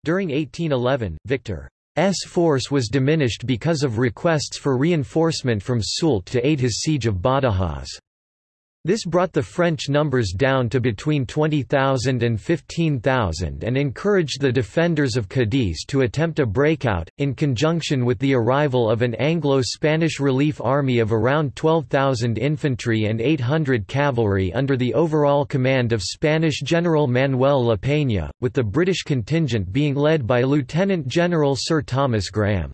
During 1811, Victor's force was diminished because of requests for reinforcement from Soult to aid his siege of Badajoz. This brought the French numbers down to between 20,000 and 15,000 and encouraged the defenders of Cadiz to attempt a breakout, in conjunction with the arrival of an Anglo-Spanish relief army of around 12,000 infantry and 800 cavalry under the overall command of Spanish General Manuel La Peña, with the British contingent being led by Lieutenant General Sir Thomas Graham.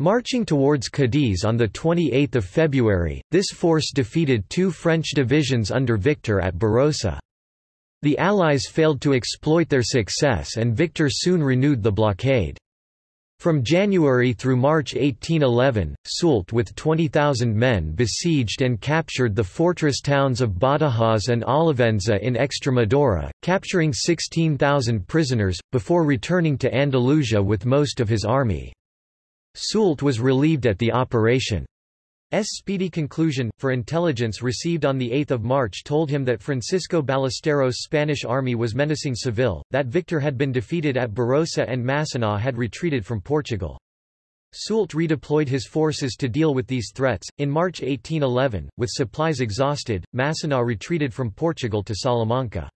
Marching towards Cadiz on 28 February, this force defeated two French divisions under Victor at Barossa. The Allies failed to exploit their success and Victor soon renewed the blockade. From January through March 1811, Soult with 20,000 men besieged and captured the fortress towns of Badajoz and Olivenza in Extremadura, capturing 16,000 prisoners, before returning to Andalusia with most of his army. Soult was relieved at the operation's speedy conclusion, for intelligence received on 8 March told him that Francisco Ballesteros' Spanish army was menacing Seville, that Victor had been defeated at Barossa and Massena had retreated from Portugal. Soult redeployed his forces to deal with these threats. In March 1811, with supplies exhausted, Massena retreated from Portugal to Salamanca.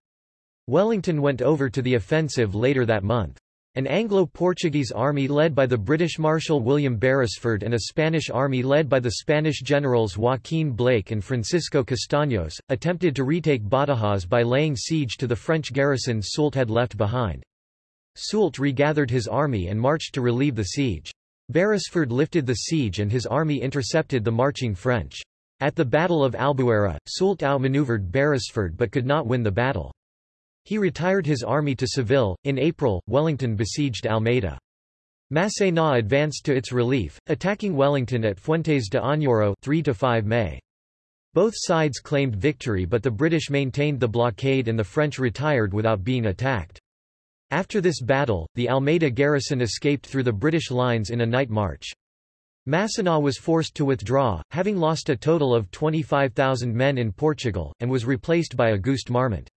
Wellington went over to the offensive later that month. An Anglo-Portuguese army led by the British Marshal William Beresford and a Spanish army led by the Spanish generals Joaquin Blake and Francisco Castaños, attempted to retake Badajoz by laying siege to the French garrison Soult had left behind. Soult regathered his army and marched to relieve the siege. Beresford lifted the siege and his army intercepted the marching French. At the Battle of Albuera, Soult outmaneuvered Beresford but could not win the battle. He retired his army to Seville. In April, Wellington besieged Almeida. Massena advanced to its relief, attacking Wellington at Fuentes de Oñoro 3 to 5 May. Both sides claimed victory but the British maintained the blockade and the French retired without being attacked. After this battle, the Almeida garrison escaped through the British lines in a night march. Massena was forced to withdraw, having lost a total of 25,000 men in Portugal, and was replaced by Auguste Marmont.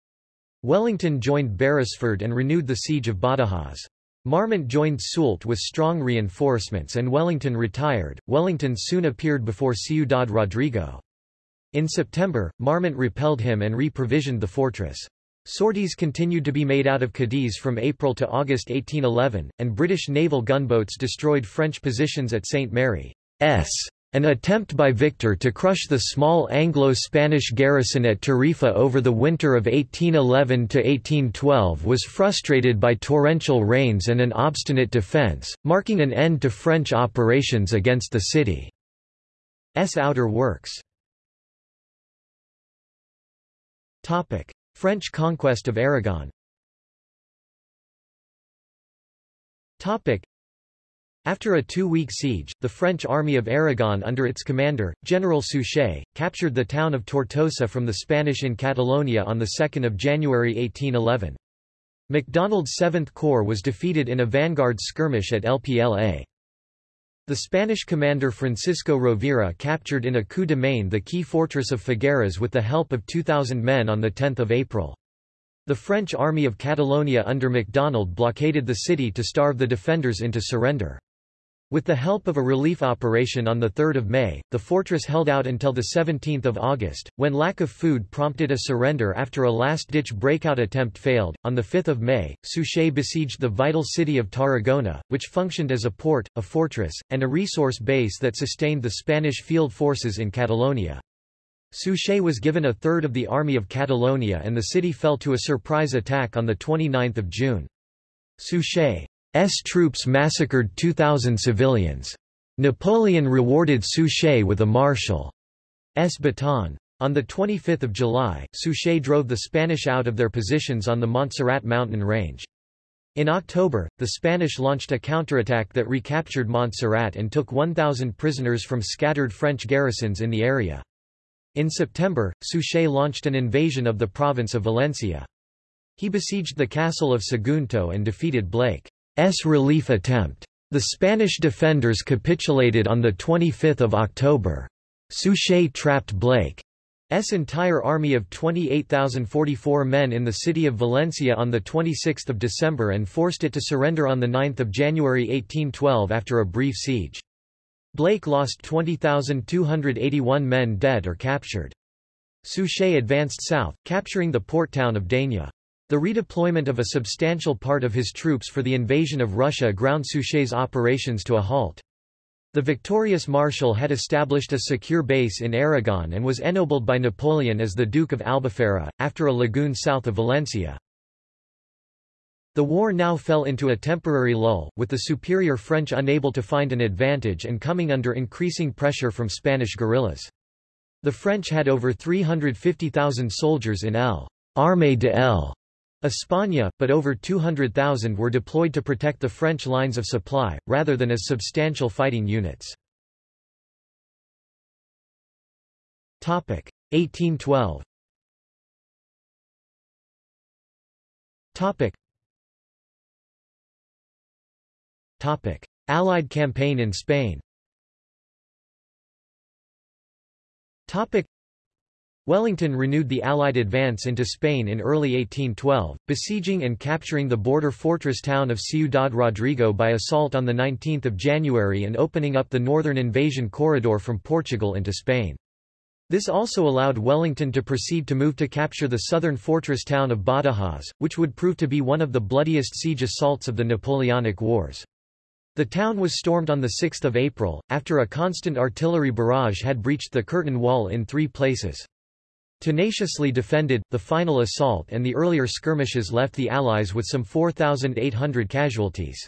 Wellington joined Beresford and renewed the siege of Badajoz. Marmont joined Soult with strong reinforcements and Wellington retired. Wellington soon appeared before Ciudad Rodrigo. In September, Marmont repelled him and re-provisioned the fortress. Sorties continued to be made out of Cadiz from April to August 1811, and British naval gunboats destroyed French positions at St. Mary's. An attempt by Victor to crush the small Anglo-Spanish garrison at Tarifa over the winter of 1811–1812 was frustrated by torrential rains and an obstinate defence, marking an end to French operations against the city's outer works. French conquest of Aragon after a two-week siege, the French army of Aragon under its commander, General Suchet, captured the town of Tortosa from the Spanish in Catalonia on 2 January 1811. MacDonald's 7th Corps was defeated in a vanguard skirmish at El Pla. The Spanish commander Francisco Rovira captured in a coup de main the key fortress of Figueras with the help of 2,000 men on 10 April. The French army of Catalonia under MacDonald blockaded the city to starve the defenders into surrender. With the help of a relief operation on 3 May, the fortress held out until 17 August, when lack of food prompted a surrender after a last-ditch breakout attempt failed. On 5 May, Suchet besieged the vital city of Tarragona, which functioned as a port, a fortress, and a resource base that sustained the Spanish field forces in Catalonia. Suchet was given a third of the army of Catalonia and the city fell to a surprise attack on 29 June. Suchet troops massacred 2,000 civilians. Napoleon rewarded Suchet with a marshal's baton. On 25 July, Suchet drove the Spanish out of their positions on the Montserrat mountain range. In October, the Spanish launched a counterattack that recaptured Montserrat and took 1,000 prisoners from scattered French garrisons in the area. In September, Suchet launched an invasion of the province of Valencia. He besieged the castle of Sagunto and defeated Blake. S relief attempt. The Spanish defenders capitulated on 25 October. Suchet trapped Blake's entire army of 28,044 men in the city of Valencia on 26 December and forced it to surrender on 9 January 1812 after a brief siege. Blake lost 20,281 men dead or captured. Suchet advanced south, capturing the port town of Denia. The redeployment of a substantial part of his troops for the invasion of Russia ground Suchet's operations to a halt. The victorious Marshal had established a secure base in Aragon and was ennobled by Napoleon as the Duke of Albufera, after a lagoon south of Valencia. The war now fell into a temporary lull, with the superior French unable to find an advantage and coming under increasing pressure from Spanish guerrillas. The French had over 350,000 soldiers in El Armée de El España, but over 200,000 were deployed to protect the French lines of supply, rather than as substantial fighting units. 1812 Allied campaign in Spain Wellington renewed the Allied advance into Spain in early 1812, besieging and capturing the border fortress town of Ciudad Rodrigo by assault on 19 January and opening up the northern invasion corridor from Portugal into Spain. This also allowed Wellington to proceed to move to capture the southern fortress town of Badajoz, which would prove to be one of the bloodiest siege assaults of the Napoleonic Wars. The town was stormed on 6 April, after a constant artillery barrage had breached the curtain wall in three places. Tenaciously defended, the final assault and the earlier skirmishes left the Allies with some 4,800 casualties.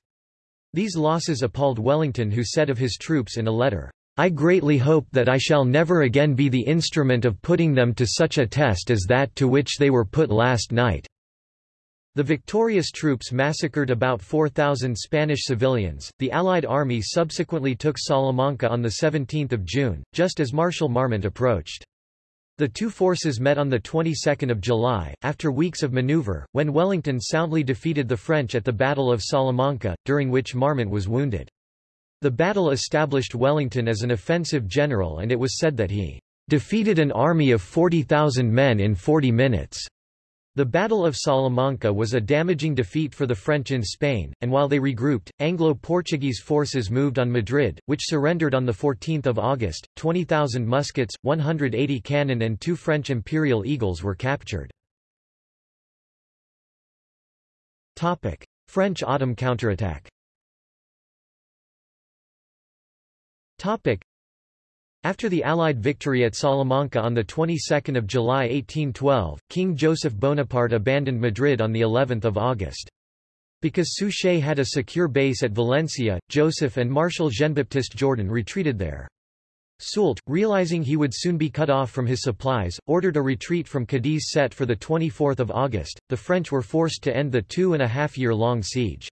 These losses appalled Wellington who said of his troops in a letter, I greatly hope that I shall never again be the instrument of putting them to such a test as that to which they were put last night. The victorious troops massacred about 4,000 Spanish civilians. The Allied army subsequently took Salamanca on 17 June, just as Marshal Marmont approached. The two forces met on the 22nd of July, after weeks of maneuver, when Wellington soundly defeated the French at the Battle of Salamanca, during which Marmont was wounded. The battle established Wellington as an offensive general and it was said that he defeated an army of 40,000 men in 40 minutes. The Battle of Salamanca was a damaging defeat for the French in Spain, and while they regrouped, Anglo-Portuguese forces moved on Madrid, which surrendered on 14 August. 20,000 muskets, 180 cannon and two French Imperial Eagles were captured. French autumn counterattack after the Allied victory at Salamanca on the 22nd of July 1812, King Joseph Bonaparte abandoned Madrid on the 11th of August. Because Suchet had a secure base at Valencia, Joseph and Marshal Jean-Baptiste Jourdan retreated there. Soult, realizing he would soon be cut off from his supplies, ordered a retreat from Cadiz set for 24 August. The French were forced to end the two and a half year long siege.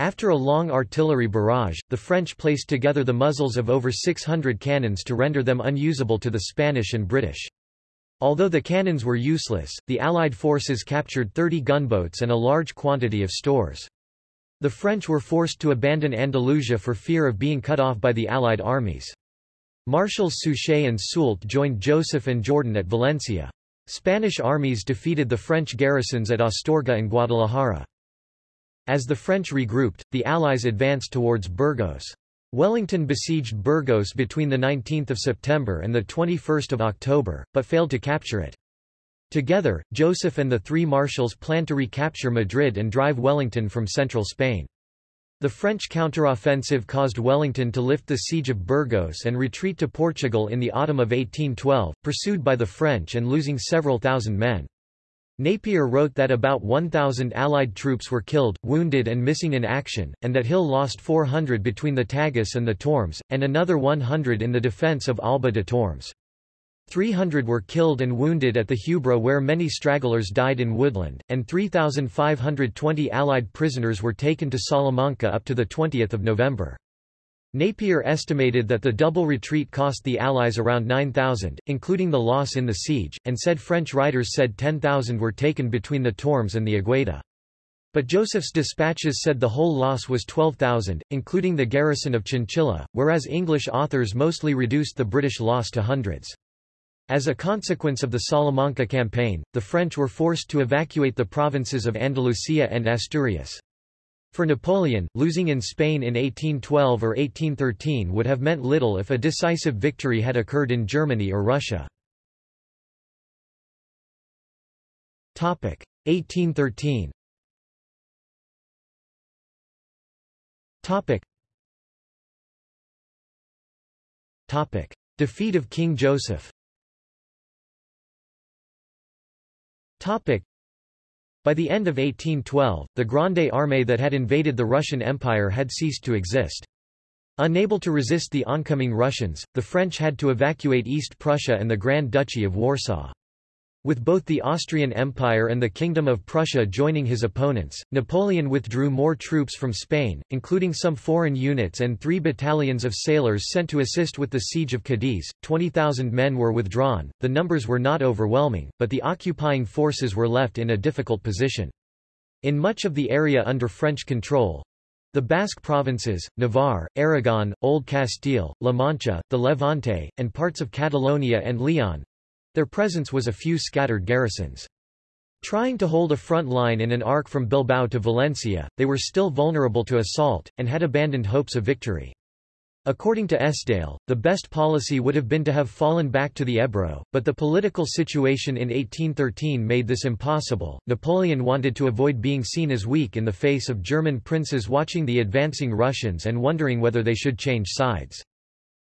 After a long artillery barrage, the French placed together the muzzles of over 600 cannons to render them unusable to the Spanish and British. Although the cannons were useless, the Allied forces captured 30 gunboats and a large quantity of stores. The French were forced to abandon Andalusia for fear of being cut off by the Allied armies. Marshals Suchet and Soult joined Joseph and Jourdan at Valencia. Spanish armies defeated the French garrisons at Astorga and Guadalajara. As the French regrouped, the Allies advanced towards Burgos. Wellington besieged Burgos between 19 September and 21 October, but failed to capture it. Together, Joseph and the three marshals planned to recapture Madrid and drive Wellington from central Spain. The French counteroffensive caused Wellington to lift the siege of Burgos and retreat to Portugal in the autumn of 1812, pursued by the French and losing several thousand men. Napier wrote that about 1,000 Allied troops were killed, wounded and missing in action, and that Hill lost 400 between the Tagus and the Tormes, and another 100 in the defence of Alba de Tormes. 300 were killed and wounded at the Huebra where many stragglers died in Woodland, and 3,520 Allied prisoners were taken to Salamanca up to 20 November. Napier estimated that the double retreat cost the Allies around 9,000, including the loss in the siege, and said French writers said 10,000 were taken between the Tormes and the Agueda. But Joseph's dispatches said the whole loss was 12,000, including the garrison of Chinchilla, whereas English authors mostly reduced the British loss to hundreds. As a consequence of the Salamanca campaign, the French were forced to evacuate the provinces of Andalusia and Asturias. For Napoleon, losing in Spain in 1812 or 1813 would have meant little if a decisive victory had occurred in Germany or Russia. 1813 Defeat of King Joseph by the end of 1812, the Grande Armée that had invaded the Russian Empire had ceased to exist. Unable to resist the oncoming Russians, the French had to evacuate East Prussia and the Grand Duchy of Warsaw. With both the Austrian Empire and the Kingdom of Prussia joining his opponents, Napoleon withdrew more troops from Spain, including some foreign units and three battalions of sailors sent to assist with the siege of Cadiz. 20,000 men were withdrawn, the numbers were not overwhelming, but the occupying forces were left in a difficult position. In much of the area under French control, the Basque provinces, Navarre, Aragon, Old Castile, La Mancha, the Levante, and parts of Catalonia and Leon, their presence was a few scattered garrisons. Trying to hold a front line in an arc from Bilbao to Valencia, they were still vulnerable to assault, and had abandoned hopes of victory. According to Esdaile, the best policy would have been to have fallen back to the Ebro, but the political situation in 1813 made this impossible. Napoleon wanted to avoid being seen as weak in the face of German princes watching the advancing Russians and wondering whether they should change sides.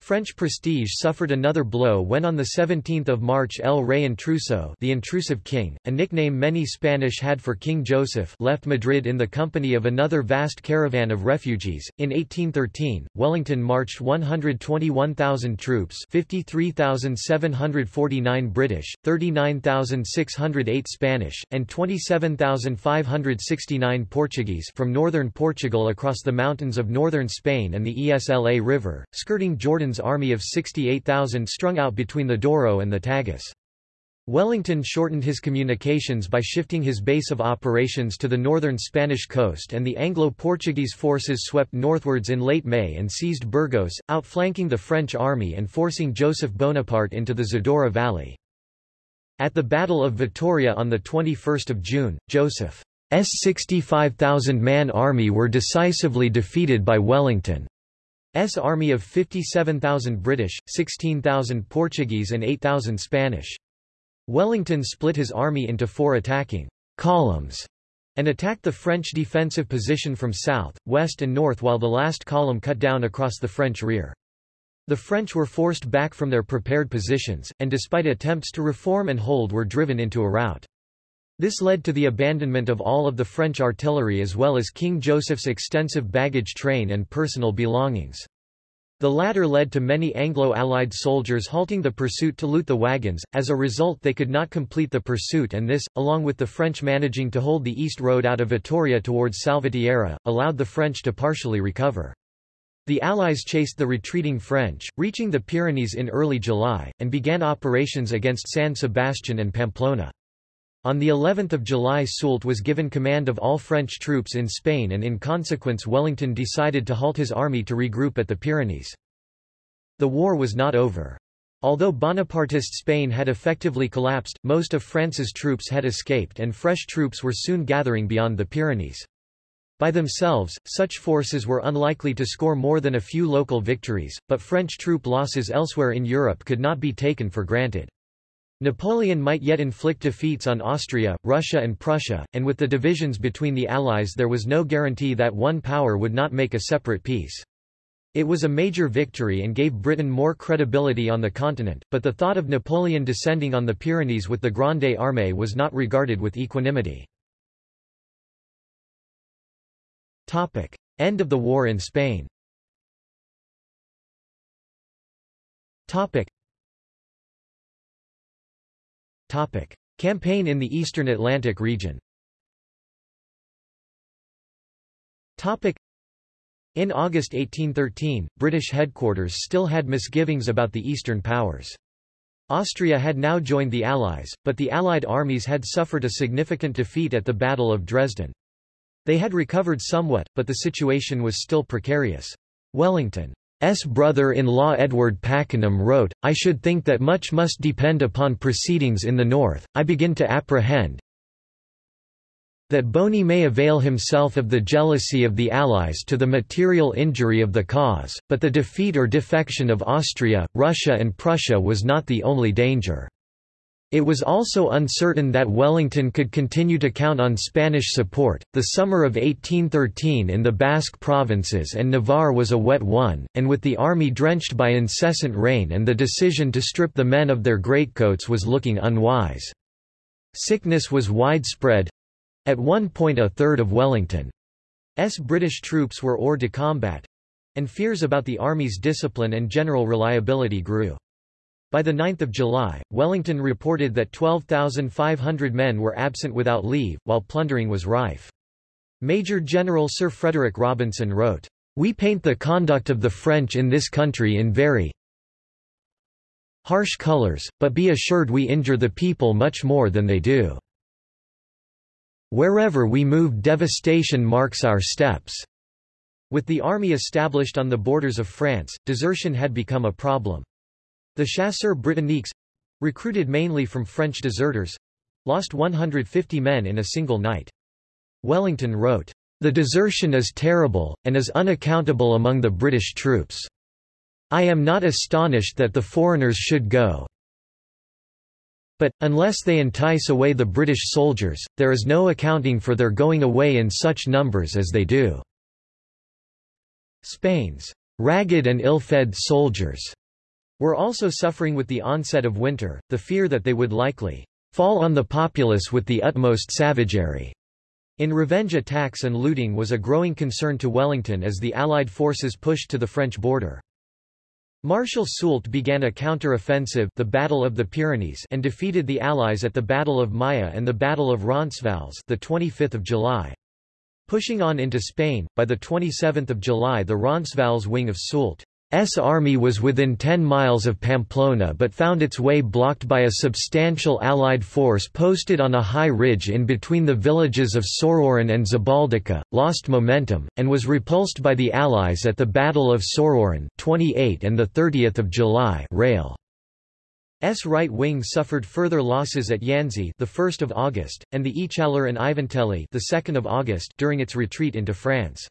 French prestige suffered another blow when on 17 March El Rey Intruso the intrusive king, a nickname many Spanish had for King Joseph left Madrid in the company of another vast caravan of refugees. In 1813, Wellington marched 121,000 troops 53,749 British, 39,608 Spanish, and 27,569 Portuguese from northern Portugal across the mountains of northern Spain and the Esla River, skirting Army of 68,000 strung out between the Douro and the Tagus. Wellington shortened his communications by shifting his base of operations to the northern Spanish coast and the Anglo-Portuguese forces swept northwards in late May and seized Burgos, outflanking the French army and forcing Joseph Bonaparte into the Zadorra Valley. At the Battle of Vittoria on 21 June, Joseph's 65,000-man army were decisively defeated by Wellington's army of 57,000 British, 16,000 Portuguese and 8,000 Spanish. Wellington split his army into four attacking columns and attacked the French defensive position from south, west and north while the last column cut down across the French rear. The French were forced back from their prepared positions, and despite attempts to reform and hold were driven into a rout. This led to the abandonment of all of the French artillery as well as King Joseph's extensive baggage train and personal belongings. The latter led to many Anglo-Allied soldiers halting the pursuit to loot the wagons, as a result they could not complete the pursuit and this, along with the French managing to hold the east road out of Vittoria towards Salvatierra, allowed the French to partially recover. The Allies chased the retreating French, reaching the Pyrenees in early July, and began operations against San Sebastian and Pamplona. On the 11th of July Soult was given command of all French troops in Spain and in consequence Wellington decided to halt his army to regroup at the Pyrenees. The war was not over. Although Bonapartist Spain had effectively collapsed, most of France's troops had escaped and fresh troops were soon gathering beyond the Pyrenees. By themselves, such forces were unlikely to score more than a few local victories, but French troop losses elsewhere in Europe could not be taken for granted. Napoleon might yet inflict defeats on Austria, Russia and Prussia, and with the divisions between the Allies there was no guarantee that one power would not make a separate peace. It was a major victory and gave Britain more credibility on the continent, but the thought of Napoleon descending on the Pyrenees with the Grande Armée was not regarded with equanimity. End of the war in Spain Topic. Campaign in the eastern Atlantic region Topic. In August 1813, British headquarters still had misgivings about the Eastern powers. Austria had now joined the Allies, but the Allied armies had suffered a significant defeat at the Battle of Dresden. They had recovered somewhat, but the situation was still precarious. Wellington S. brother-in-law Edward Pakenham wrote, I should think that much must depend upon proceedings in the north, I begin to apprehend that Boney may avail himself of the jealousy of the Allies to the material injury of the cause, but the defeat or defection of Austria, Russia and Prussia was not the only danger. It was also uncertain that Wellington could continue to count on Spanish support. The summer of 1813 in the Basque provinces and Navarre was a wet one, and with the army drenched by incessant rain and the decision to strip the men of their greatcoats was looking unwise. Sickness was widespread. At one point a third of Wellington's British troops were hors de combat, and fears about the army's discipline and general reliability grew. By 9 July, Wellington reported that 12,500 men were absent without leave, while plundering was rife. Major General Sir Frederick Robinson wrote, We paint the conduct of the French in this country in very harsh colors, but be assured we injure the people much more than they do. Wherever we move devastation marks our steps. With the army established on the borders of France, desertion had become a problem. The Chasseurs Britanniques recruited mainly from French deserters lost 150 men in a single night. Wellington wrote, The desertion is terrible, and is unaccountable among the British troops. I am not astonished that the foreigners should go. But, unless they entice away the British soldiers, there is no accounting for their going away in such numbers as they do. Spain's ragged and ill-fed soldiers were also suffering with the onset of winter, the fear that they would likely fall on the populace with the utmost savagery. In revenge attacks and looting was a growing concern to Wellington as the Allied forces pushed to the French border. Marshal Soult began a counter-offensive the Battle of the Pyrenees and defeated the Allies at the Battle of Maya and the Battle of Roncesvalles the 25th of July. Pushing on into Spain, by the 27th of July the Roncesvalles wing of Soult S army was within 10 miles of Pamplona but found its way blocked by a substantial Allied force posted on a high ridge in between the villages of Sorauren and Zabaldica, lost momentum, and was repulsed by the Allies at the Battle of Sorauren 28 and 30 July Reille. S right wing suffered further losses at Yanci the 1st of August and the Echallar and Ivantelli the 2nd of August during its retreat into France.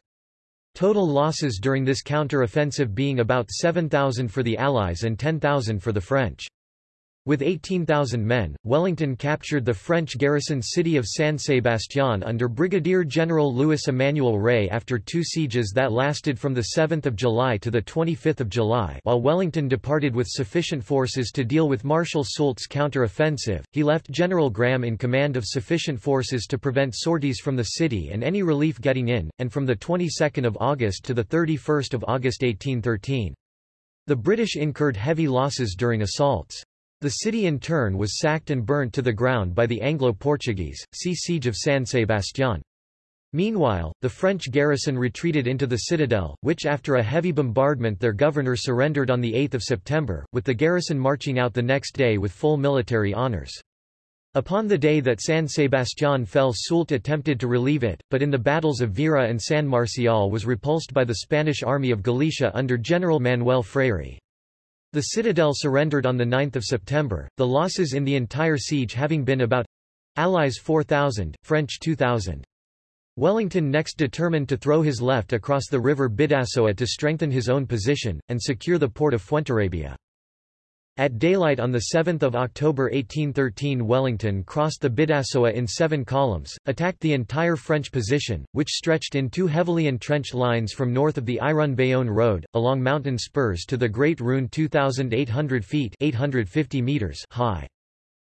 Total losses during this counter-offensive being about 7,000 for the Allies and 10,000 for the French. With 18,000 men, Wellington captured the French garrison city of San Sebastián under Brigadier General Louis Emmanuel Rey after two sieges that lasted from 7 July to 25 July while Wellington departed with sufficient forces to deal with Marshal Soult's counter-offensive, he left General Graham in command of sufficient forces to prevent sorties from the city and any relief getting in, and from the 22nd of August to 31 August 1813. The British incurred heavy losses during assaults. The city in turn was sacked and burnt to the ground by the Anglo-Portuguese, see Siege of San Sebastián. Meanwhile, the French garrison retreated into the citadel, which after a heavy bombardment their governor surrendered on 8 September, with the garrison marching out the next day with full military honours. Upon the day that San Sebastián fell Soult attempted to relieve it, but in the battles of Vera and San Marcial was repulsed by the Spanish army of Galicia under General Manuel Freire. The citadel surrendered on 9 September, the losses in the entire siege having been about Allies 4,000, French 2,000. Wellington next determined to throw his left across the river Bidassoa to strengthen his own position, and secure the port of Fuenterrabía. At daylight on 7 October 1813 Wellington crossed the Bidassoa in seven columns, attacked the entire French position, which stretched in two heavily entrenched lines from north of the Irun-Bayonne road, along mountain spurs to the Great Rhune 2,800 feet 850 meters high.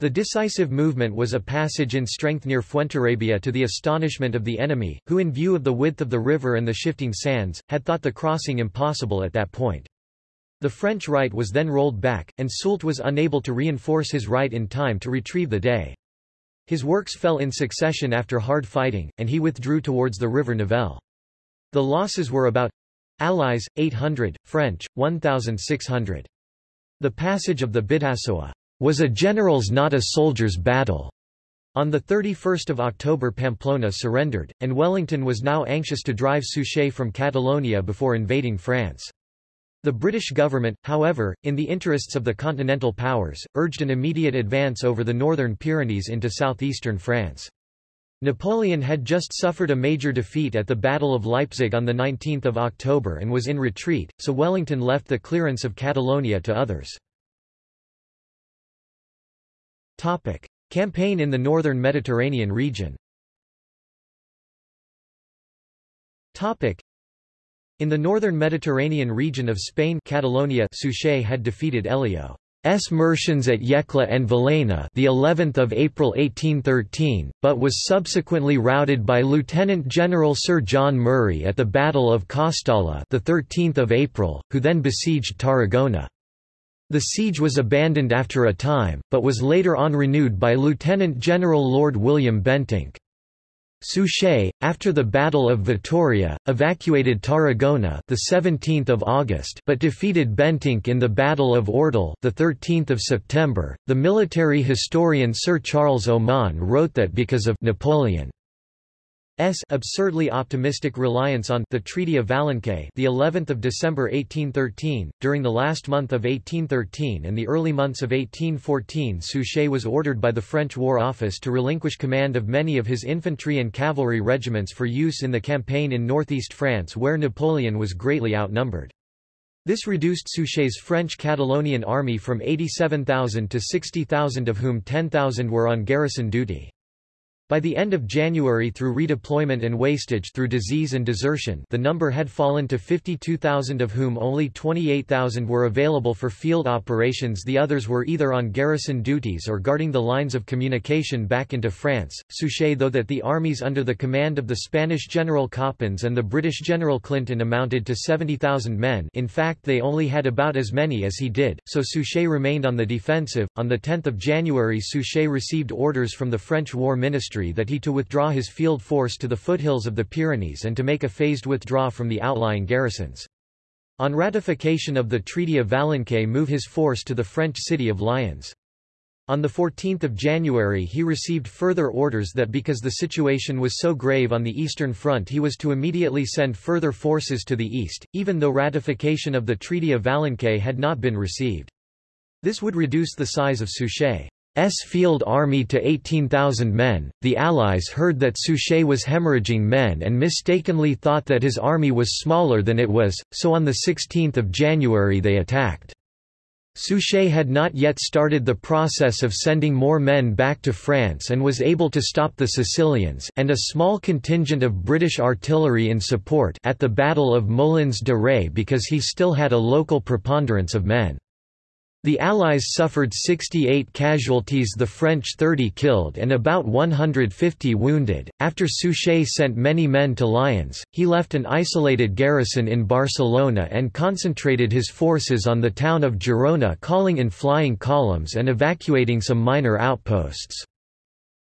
The decisive movement was a passage in strength near Fuenterrabía to the astonishment of the enemy, who in view of the width of the river and the shifting sands, had thought the crossing impossible at that point. The French right was then rolled back, and Soult was unable to reinforce his right in time to retrieve the day. His works fell in succession after hard fighting, and he withdrew towards the river Nivelle. The losses were about Allies, 800, French, 1,600. The passage of the Bidassoa was a general's not a soldier's battle. On 31 October Pamplona surrendered, and Wellington was now anxious to drive Suchet from Catalonia before invading France. The British government, however, in the interests of the Continental powers, urged an immediate advance over the northern Pyrenees into southeastern France. Napoleon had just suffered a major defeat at the Battle of Leipzig on 19 October and was in retreat, so Wellington left the clearance of Catalonia to others. Topic. Campaign in the northern Mediterranean region in the northern Mediterranean region of Spain Catalonia Suchet had defeated Elio's Murcians at Yecla and Villena the 11th of April 1813, but was subsequently routed by Lieutenant General Sir John Murray at the Battle of Castalla the 13th of April, who then besieged Tarragona. The siege was abandoned after a time, but was later on renewed by Lieutenant General Lord William Bentinck. Suchet, after the Battle of Vitoria, evacuated Tarragona the 17th of August, but defeated Bentinck in the Battle of Ordal the 13th of September. The military historian Sir Charles Oman wrote that because of Napoleon S absurdly optimistic reliance on the Treaty of Valencay, the 11th of December 1813. During the last month of 1813 and the early months of 1814, Suchet was ordered by the French War Office to relinquish command of many of his infantry and cavalry regiments for use in the campaign in northeast France where Napoleon was greatly outnumbered. This reduced Suchet's French Catalonian army from 87,000 to 60,000 of whom 10,000 were on garrison duty. By the end of January through redeployment and wastage through disease and desertion the number had fallen to 52,000 of whom only 28,000 were available for field operations the others were either on garrison duties or guarding the lines of communication back into France. Suchet though that the armies under the command of the Spanish General Copons and the British General Clinton amounted to 70,000 men in fact they only had about as many as he did, so Suchet remained on the defensive. On 10 January Suchet received orders from the French War Ministry that he to withdraw his field force to the foothills of the Pyrenees and to make a phased withdrawal from the outlying garrisons. On ratification of the Treaty of Valencay move his force to the French city of Lyons. On 14 January he received further orders that because the situation was so grave on the Eastern Front he was to immediately send further forces to the east, even though ratification of the Treaty of Valencay had not been received. This would reduce the size of Suchet's field army to 18,000 men. The Allies heard that Suchet was hemorrhaging men and mistakenly thought that his army was smaller than it was, so on 16 January they attacked. Suchet had not yet started the process of sending more men back to France and was able to stop the Sicilians and a small contingent of British artillery in support at the Battle of Molins de Rei because he still had a local preponderance of men. The Allies suffered 68 casualties the French 30 killed and about 150 wounded. After Suchet sent many men to Lyons, he left an isolated garrison in Barcelona and concentrated his forces on the town of Girona calling in flying columns and evacuating some minor outposts.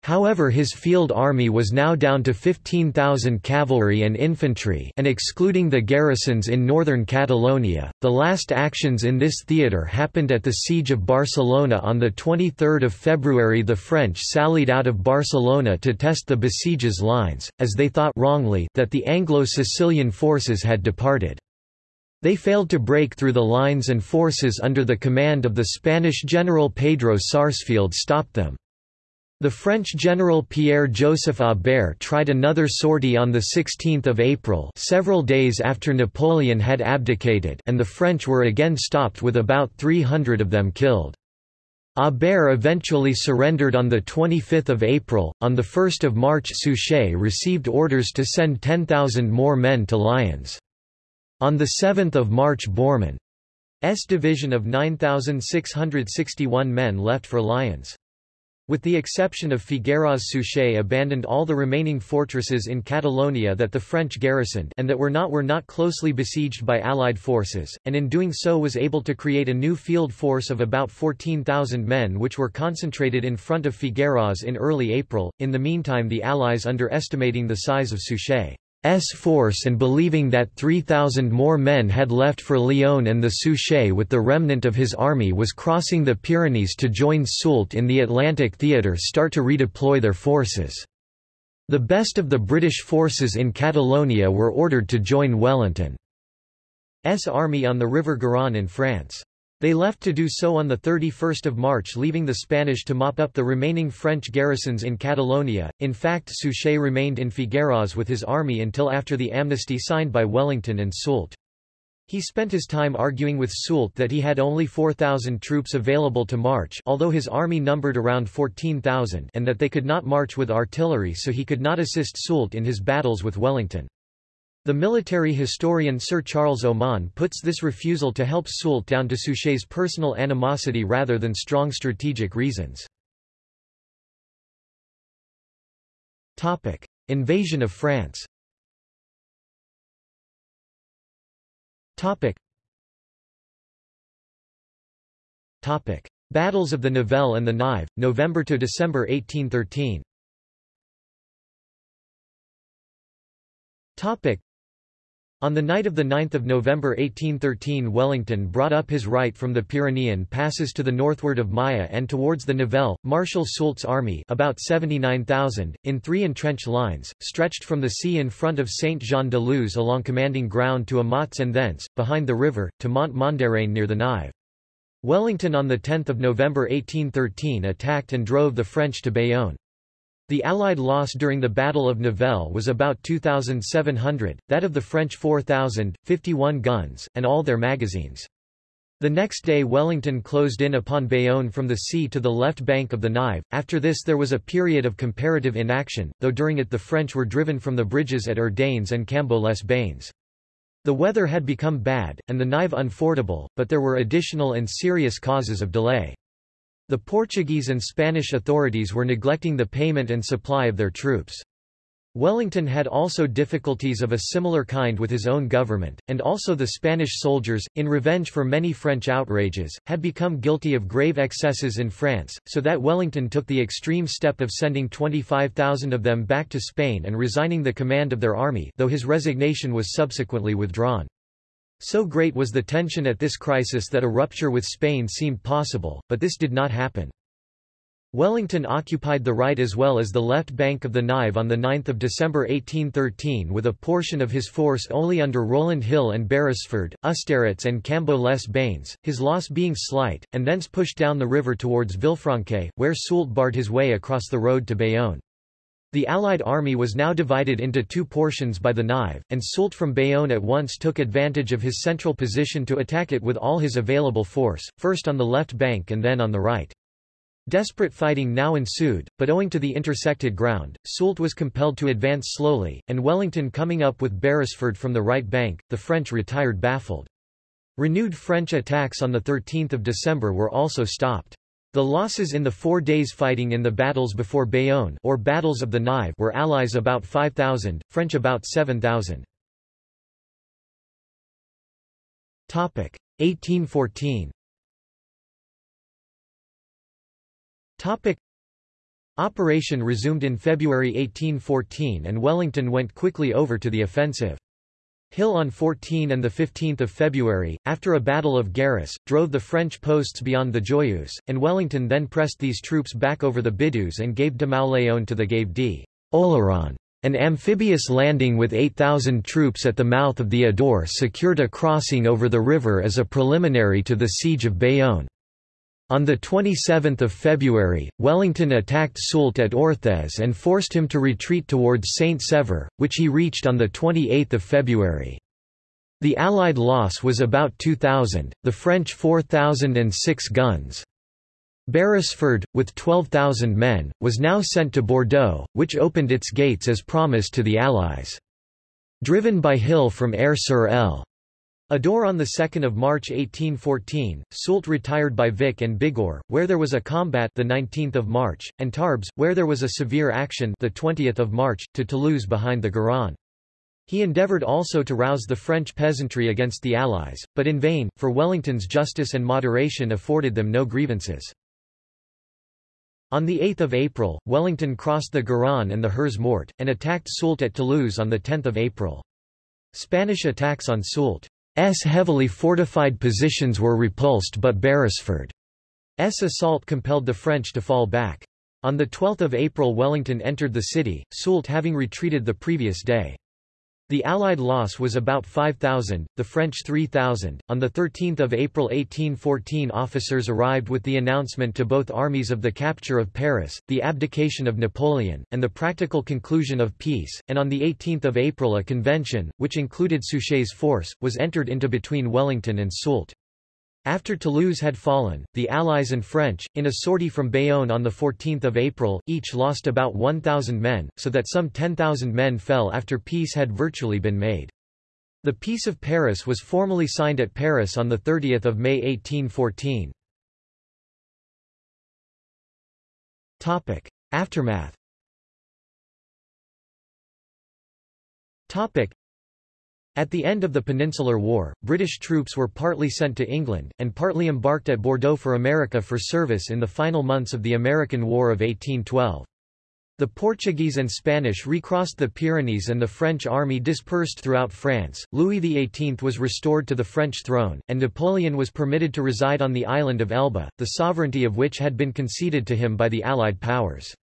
However his field army was now down to 15,000 cavalry and infantry and excluding the garrisons in northern Catalonia. The last actions in this theatre happened at the Siege of Barcelona on 23 February the French sallied out of Barcelona to test the besiegers' lines, as they thought wrongly that the Anglo-Sicilian forces had departed. They failed to break through the lines and forces under the command of the Spanish general Pedro Sarsfield stopped them. The French general Pierre-Joseph Aubert tried another sortie on 16 April several days after Napoleon had abdicated and the French were again stopped with about 300 of them killed. Aubert eventually surrendered on 25 April. On 1 March Suchet received orders to send 10,000 more men to Lyons. On 7 March Beurmann's division of 9,661 men left for Lyons. With the exception of Figueras Suchet abandoned all the remaining fortresses in Catalonia that the French garrisoned and that were not were not closely besieged by Allied forces, and in doing so was able to create a new field force of about 14,000 men which were concentrated in front of Figueras in early April. In the meantime the Allies underestimating the size of Suchet force and believing that 3,000 more men had left for Lyon and the Suchet with the remnant of his army was crossing the Pyrenees to join Soult in the Atlantic theatre start to redeploy their forces. The best of the British forces in Catalonia were ordered to join Wellington's army on the River Garonne in France. They left to do so on 31 March leaving the Spanish to mop up the remaining French garrisons in Catalonia. In fact Suchet remained in Figueras with his army until after the amnesty signed by Wellington and Soult. He spent his time arguing with Soult that he had only 4,000 troops available to march although his army numbered around 14,000 and that they could not march with artillery so he could not assist Soult in his battles with Wellington. The military historian Sir Charles Oman puts this refusal to help Soult down to Suchet's personal animosity rather than strong strategic reasons. Invasion of France Battles of the Nivelle and the Nive, November to December 1813 on the night of 9 November 1813 Wellington brought up his right from the Pyrenean passes to the northward of Maya and towards the Nivelle. Marshal Soult's army about 79,000, in three entrenched lines, stretched from the sea in front of Saint-Jean-de-Luz along commanding ground to Amotz and thence, behind the river, to Mont-Mondarrain near the Nive. Wellington on 10 November 1813 attacked and drove the French to Bayonne. The Allied loss during the Battle of Nivelle was about 2,700, that of the French 4,000, 51 guns, and all their magazines. The next day Wellington closed in upon Bayonne from the sea to the left bank of the Nive. After this there was a period of comparative inaction, though during it the French were driven from the bridges at Urdains and Cambo-les-Bains. The weather had become bad, and the Nive unfordable, but there were additional and serious causes of delay. The Portuguese and Spanish authorities were neglecting the payment and supply of their troops. Wellington had also difficulties of a similar kind with his own government, and also the Spanish soldiers, in revenge for many French outrages, had become guilty of grave excesses in France, so that Wellington took the extreme step of sending 25,000 of them back to Spain and resigning the command of their army though his resignation was subsequently withdrawn. So great was the tension at this crisis that a rupture with Spain seemed possible, but this did not happen. Wellington occupied the right as well as the left bank of the Nive on 9 December 1813 with a portion of his force only under Rowland Hill and Beresford, Ustaritz and Cambo les Bains, his loss being slight, and thence pushed down the river towards Villefranque, where Soult barred his way across the road to Bayonne. The Allied army was now divided into two portions by the Nive, and Soult from Bayonne at once took advantage of his central position to attack it with all his available force, first on the left bank and then on the right. Desperate fighting now ensued, but owing to the intersected ground, Soult was compelled to advance slowly, and Wellington coming up with Beresford from the right bank, the French retired baffled. Renewed French attacks on 13 December were also stopped. The losses in the four days fighting in the battles before Bayonne or battles of the Nive were Allies about 5,000, French about 7,000. 1814 Topic. Operation resumed in February 1814 and Wellington went quickly over to the offensive. Hill on 14 and 15 February, after a battle of Garris, drove the French posts beyond the Joyeuse, and Wellington then pressed these troops back over the Bidouze and gave de Mauléon to the Gave d'Oléron. An amphibious landing with 8,000 troops at the mouth of the Adour secured a crossing over the river as a preliminary to the siege of Bayonne. On 27 February, Wellington attacked Soult at Orthez and forced him to retreat towards Saint-Sever, which he reached on 28 February. The Allied loss was about 2,000, the French 4,006 guns. Beresford, with 12,000 men, was now sent to Bordeaux, which opened its gates as promised to the Allies. Driven by Hill from Aire-sur-Elle, Adour on 2 March 1814, Soult retired by Vic-en-Bigorre, where there was a combat the 19th of March, and Tarbes, where there was a severe action the 20th of March, to Toulouse behind the Garonne. He endeavoured also to rouse the French peasantry against the Allies, but in vain, for Wellington's justice and moderation afforded them no grievances. On 8 April, Wellington crossed the Garonne and the Hers Morte, and attacked Soult at Toulouse on 10 April. Spanish attacks on Soult heavily fortified positions were repulsed but Beresford's assault compelled the French to fall back. On 12 April Wellington entered the city, Soult having retreated the previous day. The Allied loss was about 5,000, the French 3,000. On 13 April 1814 officers arrived with the announcement to both armies of the capture of Paris, the abdication of Napoleon, and the practical conclusion of peace, and on 18 April a convention, which included Suchet's force, was entered into between Wellington and Soult. After Toulouse had fallen, the Allies and French, in a sortie from Bayonne on 14 April, each lost about 1,000 men, so that some 10,000 men fell after peace had virtually been made. The Peace of Paris was formally signed at Paris on 30 May 1814. Aftermath at the end of the Peninsular War, British troops were partly sent to England, and partly embarked at Bordeaux for America for service in the final months of the American War of 1812. The Portuguese and Spanish recrossed the Pyrenees and the French army dispersed throughout France. Louis XVIII was restored to the French throne, and Napoleon was permitted to reside on the island of Elba, the sovereignty of which had been conceded to him by the Allied powers.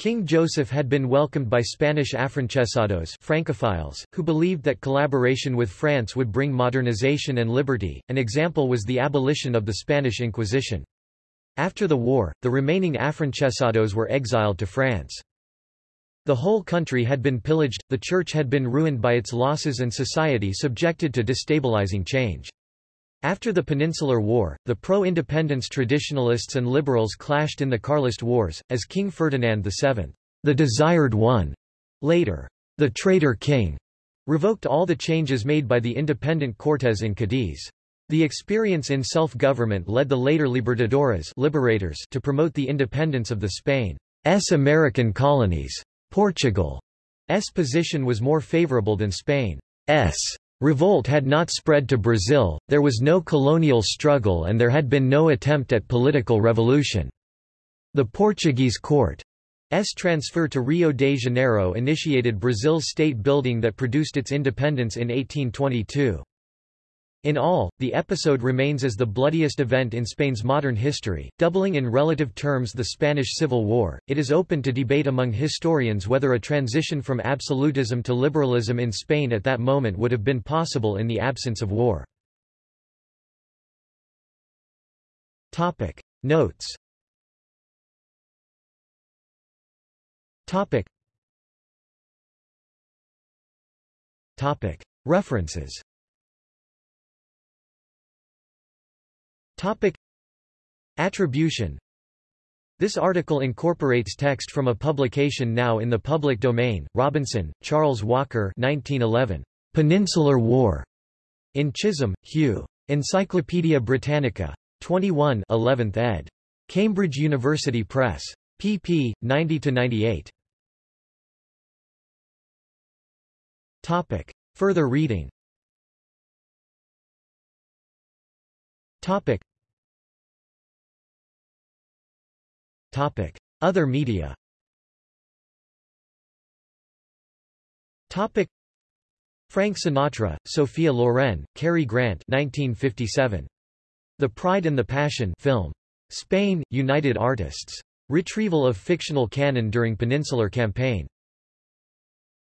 King Joseph had been welcomed by Spanish afrancesados Francophiles, who believed that collaboration with France would bring modernization and liberty. An example was the abolition of the Spanish Inquisition. After the war, the remaining afrancesados were exiled to France. The whole country had been pillaged, the church had been ruined by its losses and society subjected to destabilizing change. After the Peninsular War, the pro-independence traditionalists and liberals clashed in the Carlist Wars, as King Ferdinand VII, the desired one, later, the traitor king, revoked all the changes made by the independent Cortes in Cadiz. The experience in self-government led the later Libertadores liberators to promote the independence of the Spain's American colonies. Portugal's position was more favorable than Spain's. Revolt had not spread to Brazil, there was no colonial struggle and there had been no attempt at political revolution. The Portuguese court's transfer to Rio de Janeiro initiated Brazil's state building that produced its independence in 1822. In all, the episode remains as the bloodiest event in Spain's modern history, doubling in relative terms the Spanish Civil War. It is open to debate among historians whether a transition from absolutism to liberalism in Spain at that moment would have been possible in the absence of war. Topic. Notes. Topic. Topic. References Topic Attribution This article incorporates text from a publication now in the public domain. Robinson, Charles Walker 1911. Peninsular War. In Chisholm, Hugh. Encyclopædia Britannica. 21 11th ed. Cambridge University Press. pp. 90-98. Topic. Further reading Topic. Topic. Other media Topic. Frank Sinatra, Sophia Loren, Cary Grant 1957. The Pride and the Passion film. Spain, United Artists. Retrieval of fictional canon during Peninsular Campaign.